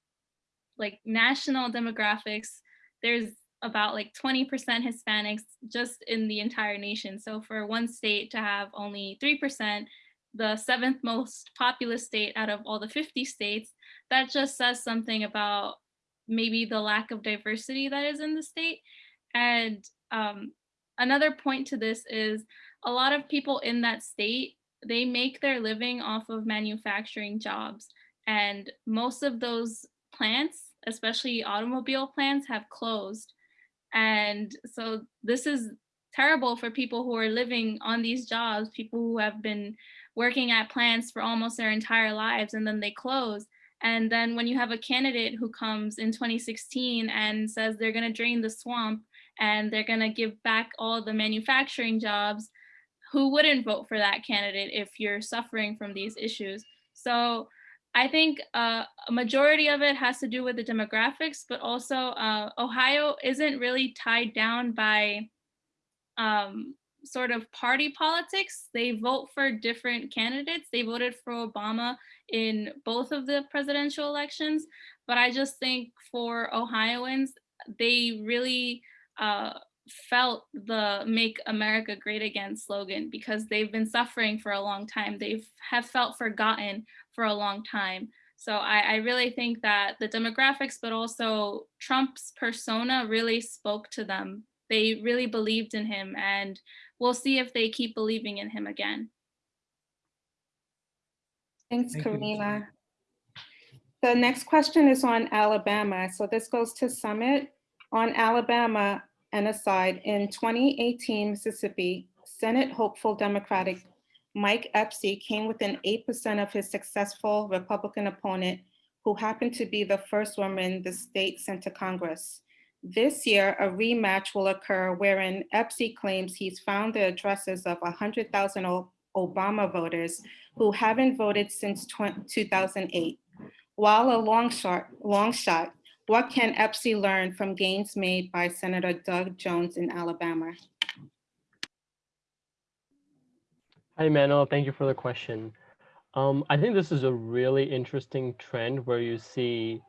like national demographics, there's about like 20% Hispanics just in the entire nation. So for one state to have only 3%, the seventh most populous state out of all the 50 states, that just says something about maybe the lack of diversity that is in the state. And um, another point to this is a lot of people in that state, they make their living off of manufacturing jobs. And most of those plants, especially automobile plants, have closed. And so this is terrible for people who are living on these jobs, people who have been working at plants for almost their entire lives and then they close. And then when you have a candidate who comes in 2016 and says they're going to drain the swamp and they're going to give back all the manufacturing jobs, who wouldn't vote for that candidate if you're suffering from these issues? So I think uh, a majority of it has to do with the demographics, but also uh, Ohio isn't really tied down by um, sort of party politics. They vote for different candidates. They voted for Obama in both of the presidential elections, but I just think for Ohioans, they really uh, felt the make America great again slogan because they've been suffering for a long time. They've have felt forgotten for a long time. So I, I really think that the demographics, but also Trump's persona really spoke to them. They really believed in him. And we'll see if they keep believing in him again. Thanks, Thank you, Karina. The next question is on Alabama. So this goes to Summit. On Alabama, and aside, in 2018 Mississippi, Senate hopeful Democratic Mike Epsy came within 8% of his successful Republican opponent, who happened to be the first woman the state sent to Congress. This year, a rematch will occur wherein Epsy claims he's found the addresses of 100,000 Obama voters who haven't voted since 2008. While a long shot, long shot, what can Epsy learn from gains made by Senator Doug Jones in Alabama? Hi, Manuel. Thank you for the question. Um, I think this is a really interesting trend where you see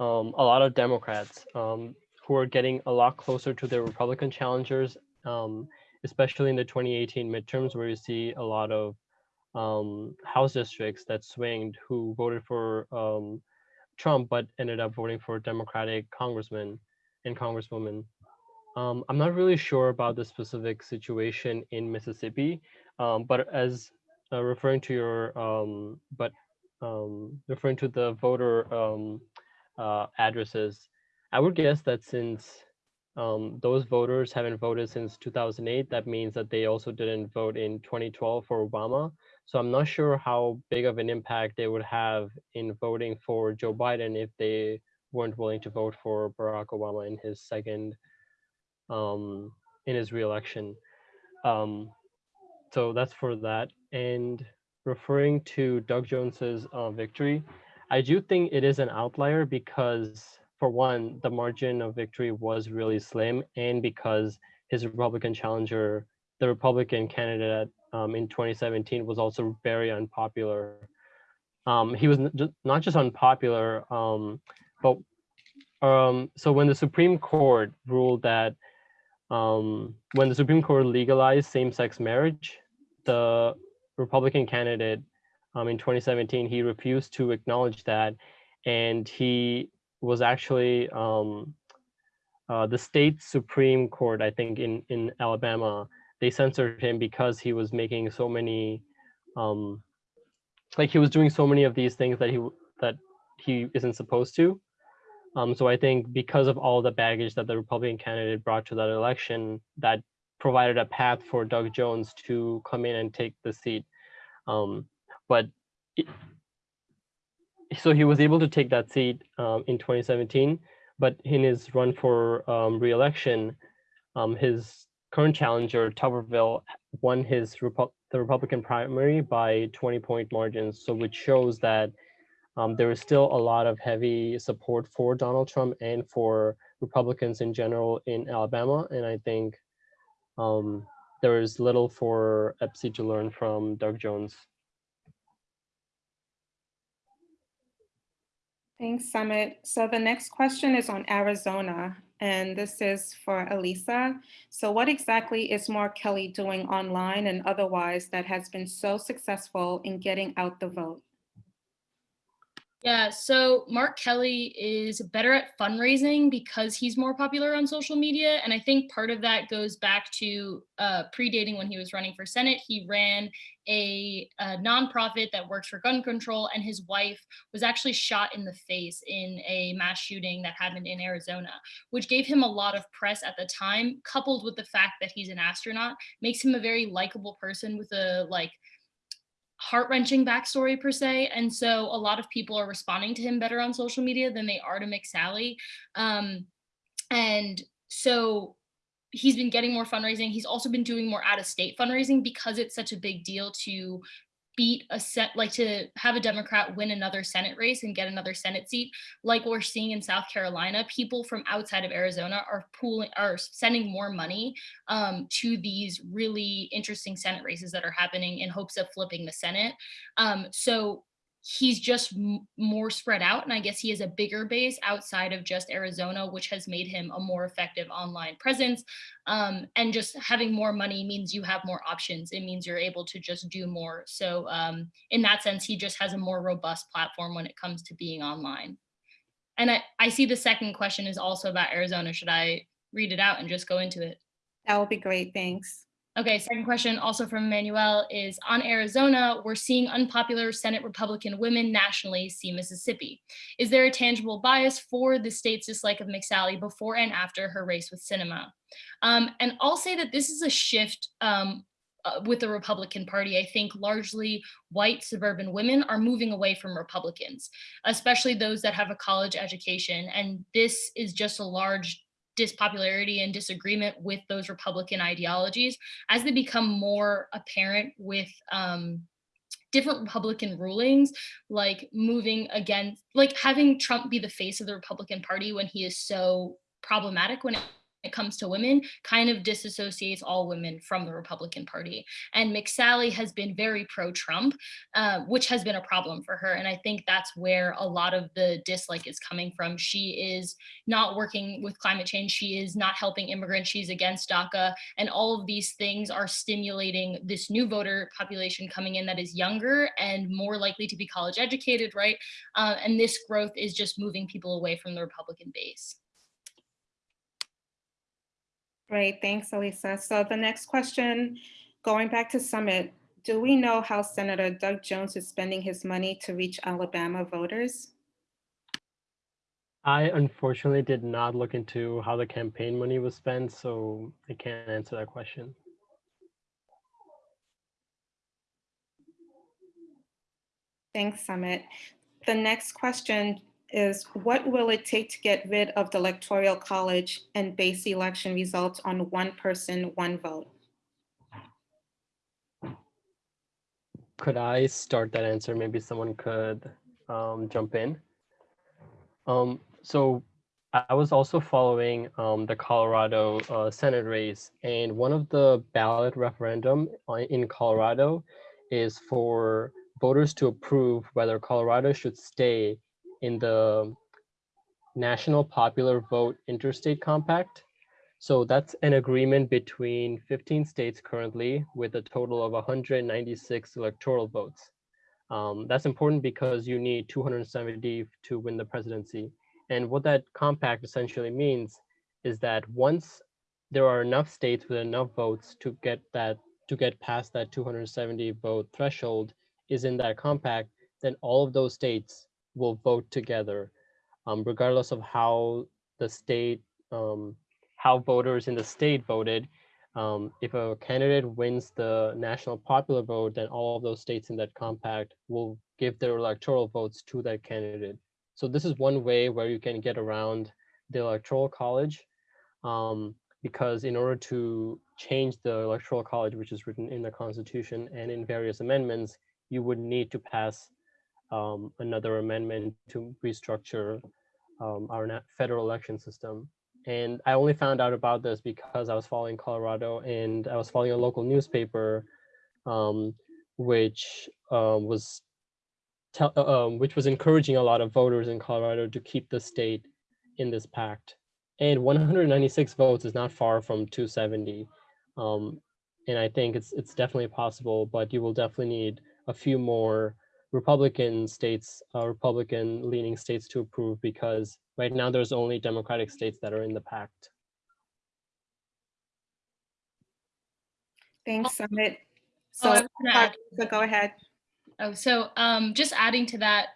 um, a lot of Democrats um, who are getting a lot closer to their Republican challengers, um, especially in the 2018 midterms, where you see a lot of um, House districts that swinged who voted for um, Trump but ended up voting for Democratic congressmen and congresswomen. Um, I'm not really sure about the specific situation in Mississippi, um, but as uh, referring to your, um, but um, referring to the voter uh, addresses, I would guess that since um, those voters haven't voted since 2008, that means that they also didn't vote in 2012 for Obama. So I'm not sure how big of an impact they would have in voting for Joe Biden if they weren't willing to vote for Barack Obama in his second, um, in his reelection. Um, so that's for that. And referring to Doug Jones's uh, victory, I do think it is an outlier because, for one, the margin of victory was really slim, and because his Republican challenger, the Republican candidate um, in 2017, was also very unpopular. Um, he was not just unpopular, um, but um, so when the Supreme Court ruled that um, when the Supreme Court legalized same-sex marriage, the Republican candidate um, in 2017, he refused to acknowledge that, and he was actually um, uh, the state Supreme Court, I think in in Alabama, they censored him because he was making so many, um, like he was doing so many of these things that he that he isn't supposed to. Um, so I think because of all the baggage that the Republican candidate brought to that election, that provided a path for Doug Jones to come in and take the seat. Um, but it, so he was able to take that seat um, in 2017, but in his run for um, re-election, um, his current challenger Tuberville won his Repu- the Republican primary by 20 point margins. So which shows that um, there is still a lot of heavy support for Donald Trump and for Republicans in general in Alabama, and I think um, there is little for Epsi to learn from Doug Jones. Thanks, Summit. So the next question is on Arizona, and this is for Elisa. So what exactly is Mark Kelly doing online and otherwise that has been so successful in getting out the vote? Yeah, so Mark Kelly is better at fundraising because he's more popular on social media. And I think part of that goes back to uh, predating when he was running for Senate. He ran a, a nonprofit that works for gun control, and his wife was actually shot in the face in a mass shooting that happened in Arizona, which gave him a lot of press at the time, coupled with the fact that he's an astronaut, makes him a very likable person with a like heart-wrenching backstory per se and so a lot of people are responding to him better on social media than they are to McSally um, and so he's been getting more fundraising. He's also been doing more out-of-state fundraising because it's such a big deal to beat a set like to have a democrat win another senate race and get another senate seat like we're seeing in south carolina people from outside of arizona are pooling are sending more money um, to these really interesting Senate races that are happening in hopes of flipping the Senate. Um, so he's just more spread out. And I guess he has a bigger base outside of just Arizona, which has made him a more effective online presence. Um, and just having more money means you have more options. It means you're able to just do more. So, um, in that sense, he just has a more robust platform when it comes to being online. And I, I see the second question is also about Arizona. Should I read it out and just go into it? That would be great, thanks. Okay, second question also from Emmanuel is on Arizona, we're seeing unpopular Senate Republican women nationally see Mississippi. Is there a tangible bias for the state's dislike of McSally before and after her race with Sinema? Um, and I'll say that this is a shift um, uh, with the Republican Party. I think largely white suburban women are moving away from Republicans, especially those that have a college education. And this is just a large dispopularity and disagreement with those Republican ideologies as they become more apparent with um, different Republican rulings, like moving against, like having Trump be the face of the Republican Party when he is so problematic when it it comes to women kind of disassociates all women from the Republican Party. And McSally has been very pro-Trump, uh, which has been a problem for her. And I think that's where a lot of the dislike is coming from. She is not working with climate change. She is not helping immigrants. She's against DACA. And all of these things are stimulating this new voter population coming in that is younger and more likely to be college educated, right? Uh, and this growth is just moving people away from the Republican base. Great, thanks, Elisa. So the next question, going back to Summit, do we know how Senator Doug Jones is spending his money to reach Alabama voters? I unfortunately did not look into how the campaign money was spent, so I can't answer that question. Thanks, Summit. The next question is what will it take to get rid of the electoral college and base election results on one person, one vote? Could I start that answer? Maybe someone could um, jump in. Um, so I was also following um, the Colorado uh, Senate race, and one of the ballot referendum uh, in Colorado is for voters to approve whether Colorado should stay in the National Popular Vote Interstate Compact. So that's an agreement between 15 states currently with a total of 196 electoral votes. Um, that's important because you need 270 to win the presidency. And what that compact essentially means is that once there are enough states with enough votes to get that to get past that 270 vote threshold is in that compact, then all of those states will vote together, um, regardless of how the state, um, how voters in the state voted. Um, if a candidate wins the national popular vote, then all of those states in that compact will give their electoral votes to that candidate. So this is one way where you can get around the electoral college um, because in order to change the electoral college, which is written in the constitution and in various amendments, you would need to pass um, another amendment to restructure um, our federal election system. And I only found out about this because I was following Colorado and I was following a local newspaper, um, which um, was uh, um, which was encouraging a lot of voters in Colorado to keep the state in this pact. And 196 votes is not far from 270. Um, and I think it's it's definitely possible, but you will definitely need a few more Republican states, uh, Republican leaning states to approve because right now there's only Democratic states that are in the pact. Thanks, Summit. Oh, So, I was gonna add- so go ahead. Oh, so um, just adding to that,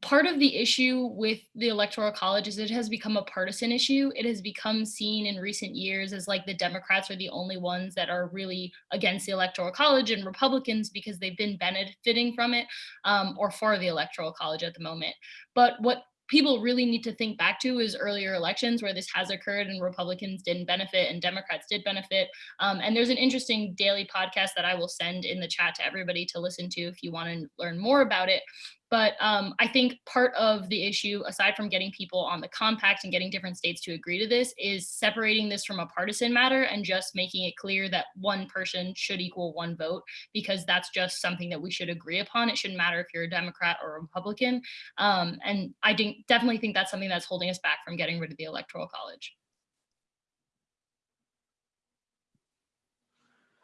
part of the issue with the electoral college is it has become a partisan issue. It has become seen in recent years as like the Democrats are the only ones that are really against the electoral college and Republicans because they've been benefiting from it um, or for the electoral college at the moment. But what people really need to think back to is earlier elections where this has occurred and Republicans didn't benefit and Democrats did benefit. Um, and there's an interesting daily podcast that I will send in the chat to everybody to listen to if you want to learn more about it. But um, I think part of the issue, aside from getting people on the compact and getting different states to agree to this, is separating this from a partisan matter and just making it clear that one person should equal one vote, because that's just something that we should agree upon. It shouldn't matter if you're a Democrat or a Republican. Um, and I definitely think that's something that's holding us back from getting rid of the Electoral College.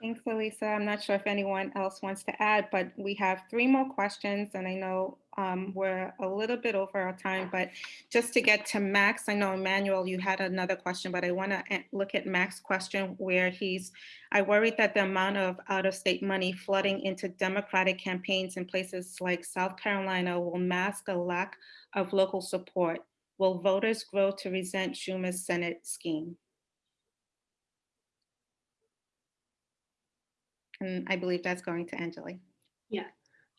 Thanks, Elisa. I'm not sure if anyone else wants to add, but we have three more questions and I know um, we're a little bit over our time, but just to get to Max, I know Emmanuel, you had another question, but I want to look at Max's question where he's, I worried that the amount of out-of-state money flooding into Democratic campaigns in places like South Carolina will mask a lack of local support. Will voters grow to resent Schumer's Senate scheme? And I believe that's going to Angela.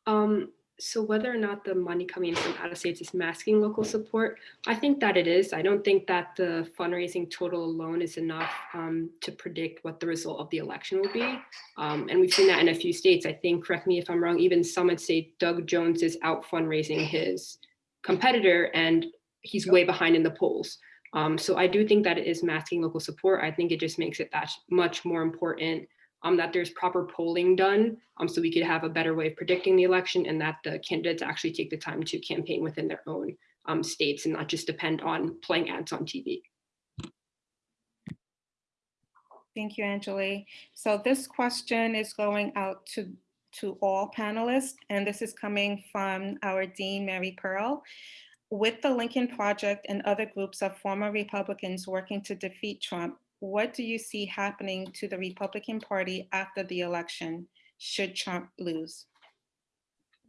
Um, so whether or not the money coming from out of states is masking local support, I think that it is. I don't think that the fundraising total alone is enough um, to predict what the result of the election will be. Um, and we've seen that in a few states. I think, correct me if I'm wrong, even some would say Doug Jones is out fundraising his competitor and he's way behind in the polls. Um, so I do think that it is masking local support. I think it just makes it that much more important um, that there's proper polling done um, so we could have a better way of predicting the election and that the candidates actually take the time to campaign within their own um, states and not just depend on playing ads on TV. Thank you, Angeli. So this question is going out to, to all panelists, and this is coming from our Dean, Mary Pearl. With the Lincoln Project and other groups of former Republicans working to defeat Trump, what do you see happening to the Republican Party after the election, should Trump lose?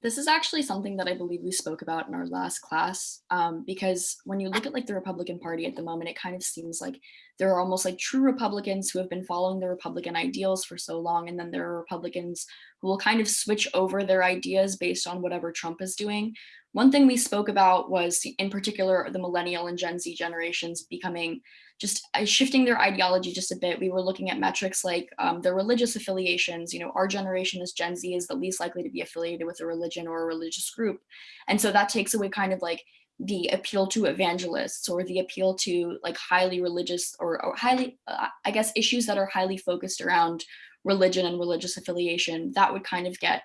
This is actually something that I believe we spoke about in our last class, um, because when you look at like the Republican Party at the moment, it kind of seems like there are almost like true Republicans who have been following the Republican ideals for so long, and then there are Republicans who will kind of switch over their ideas based on whatever Trump is doing. One thing we spoke about was in particular the millennial and Gen Z generations becoming just uh, shifting their ideology just a bit. We were looking at metrics like um, their religious affiliations. You know, our generation as Gen Z is the least likely to be affiliated with a religion or a religious group. And so that takes away kind of like the appeal to evangelists or the appeal to like highly religious or, or highly, uh, I guess, issues that are highly focused around religion and religious affiliation. That would kind of get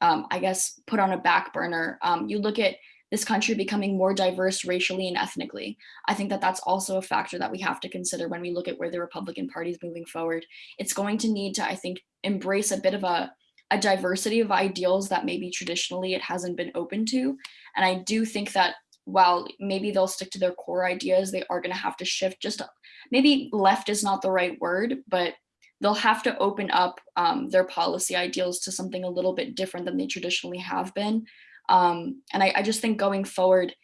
um, I guess, put on a back burner. Um, you look at this country becoming more diverse racially and ethnically. I think that that's also a factor that we have to consider when we look at where the Republican Party is moving forward. It's going to need to, I think, embrace a bit of a, a diversity of ideals that maybe traditionally it hasn't been open to. And I do think that while maybe they'll stick to their core ideas, they are going to have to shift just maybe left is not the right word, but they'll have to open up um, their policy ideals to something a little bit different than they traditionally have been. Um, and I, I, just think going forward,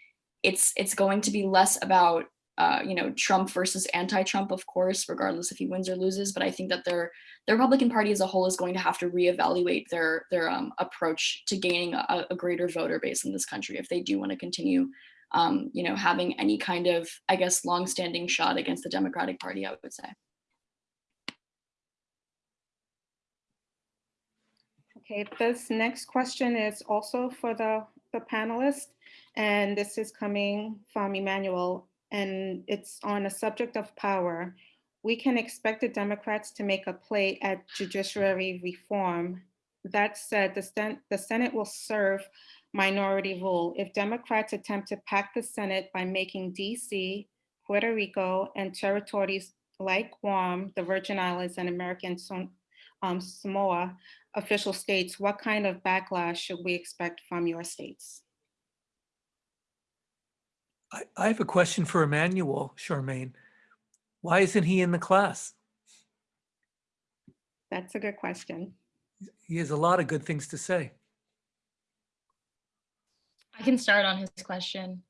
it's it's going to be less about uh, you know Trump versus anti-Trump, of course, regardless if he wins or loses. But I think that their the Republican Party as a whole is going to have to reevaluate their their um, approach to gaining a, a, greater voter base in this country if they do want to continue, um, you know, having any kind of I guess long-standing shot against the Democratic Party. I would say. Okay, this next question is also for the, the panelists, and this is coming from Emmanuel, and it's on a subject of power. We can expect the Democrats to make a play at judiciary reform. That said, the, Sen the Senate will serve minority rule. If Democrats attempt to pack the Senate by making DC, Puerto Rico, and territories like Guam, the Virgin Islands, and American um, Samoa official states, what kind of backlash should we expect from your states? I, I have a question for Emmanuel, Charmaine. Why isn't he in the class? That's a good question. He has a lot of good things to say. I can start on his question.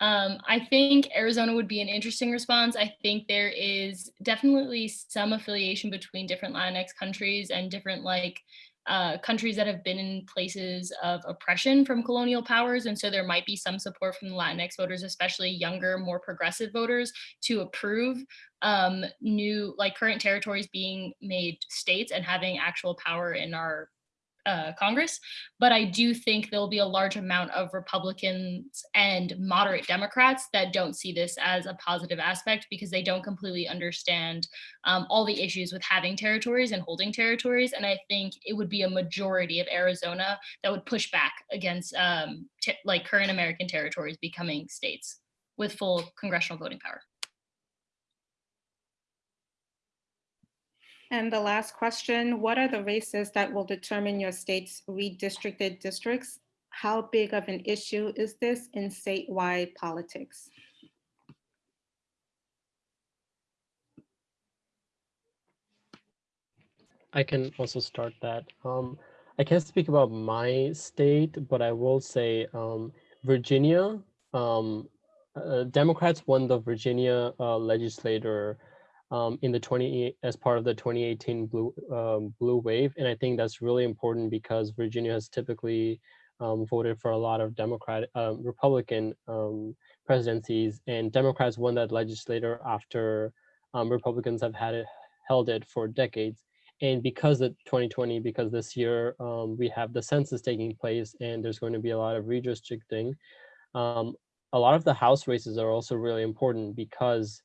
Um, I think Arizona would be an interesting response. I think there is definitely some affiliation between different Latinx countries and different like uh, countries that have been in places of oppression from colonial powers. And so there might be some support from Latinx voters, especially younger, more progressive voters to approve um, new, like current territories being made states and having actual power in our uh, Congress, but I do think there'll be a large amount of Republicans and moderate Democrats that don't see this as a positive aspect because they don't completely understand um, all the issues with having territories and holding territories. And I think it would be a majority of Arizona that would push back against um, like current American territories becoming states with full congressional voting power. And the last question, what are the races that will determine your state's redistricted districts? how big of an issue is this in statewide politics? I can also start that. Um, I can't speak about my state, but I will say um, Virginia, um, uh, Democrats won the Virginia uh, legislator um, in the 20 as part of the 2018 blue um, blue wave, and I think that's really important because Virginia has typically um, voted for a lot of Democrat um, Republican um, presidencies, and Democrats won that legislature after um, Republicans have had it held it for decades. And because of 2020 because this year we have the census taking place and there's going to be a lot of redistricting a lot of the house races are also really important because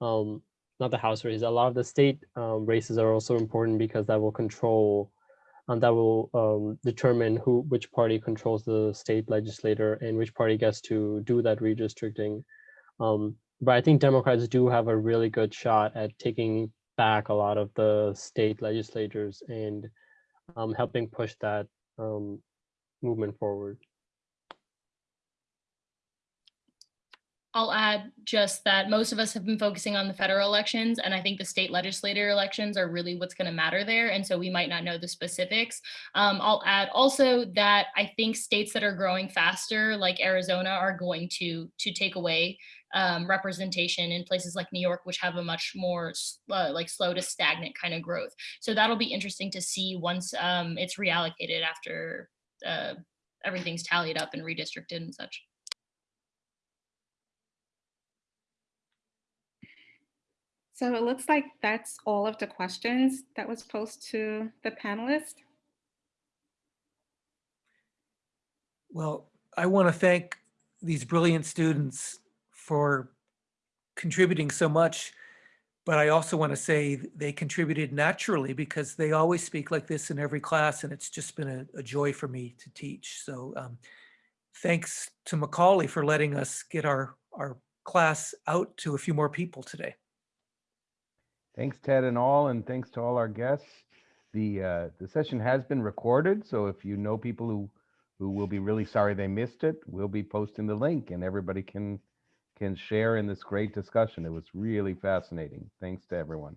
um, not the house races a lot of the state um, races are also important because that will control and that will um, determine who which party controls the state legislator and which party gets to do that redistricting um, but i think democrats do have a really good shot at taking back a lot of the state legislatures and um, helping push that um, movement forward. I'll add just that most of us have been focusing on the federal elections, and I think the state legislator elections are really what's going to matter there. And so we might not know the specifics. Um, I'll add also that I think states that are growing faster, like Arizona, are going to to take away um, representation in places like New York, which have a much more uh, like slow to stagnant kind of growth. So that'll be interesting to see once um, it's reallocated after uh, everything's tallied up and redistricted and such. So it looks like that's all of the questions that was posed to the panelists. Well, I want to thank these brilliant students for contributing so much, but I also want to say they contributed naturally because they always speak like this in every class, and it's just been a, a joy for me to teach. So um, thanks to Macaulay for letting us get our, our class out to a few more people today. Thanks, Ted and all, and thanks to all our guests. The, uh, the session has been recorded, so if you know people who, who will be really sorry they missed it, we'll be posting the link and everybody can, can share in this great discussion. It was really fascinating. Thanks to everyone.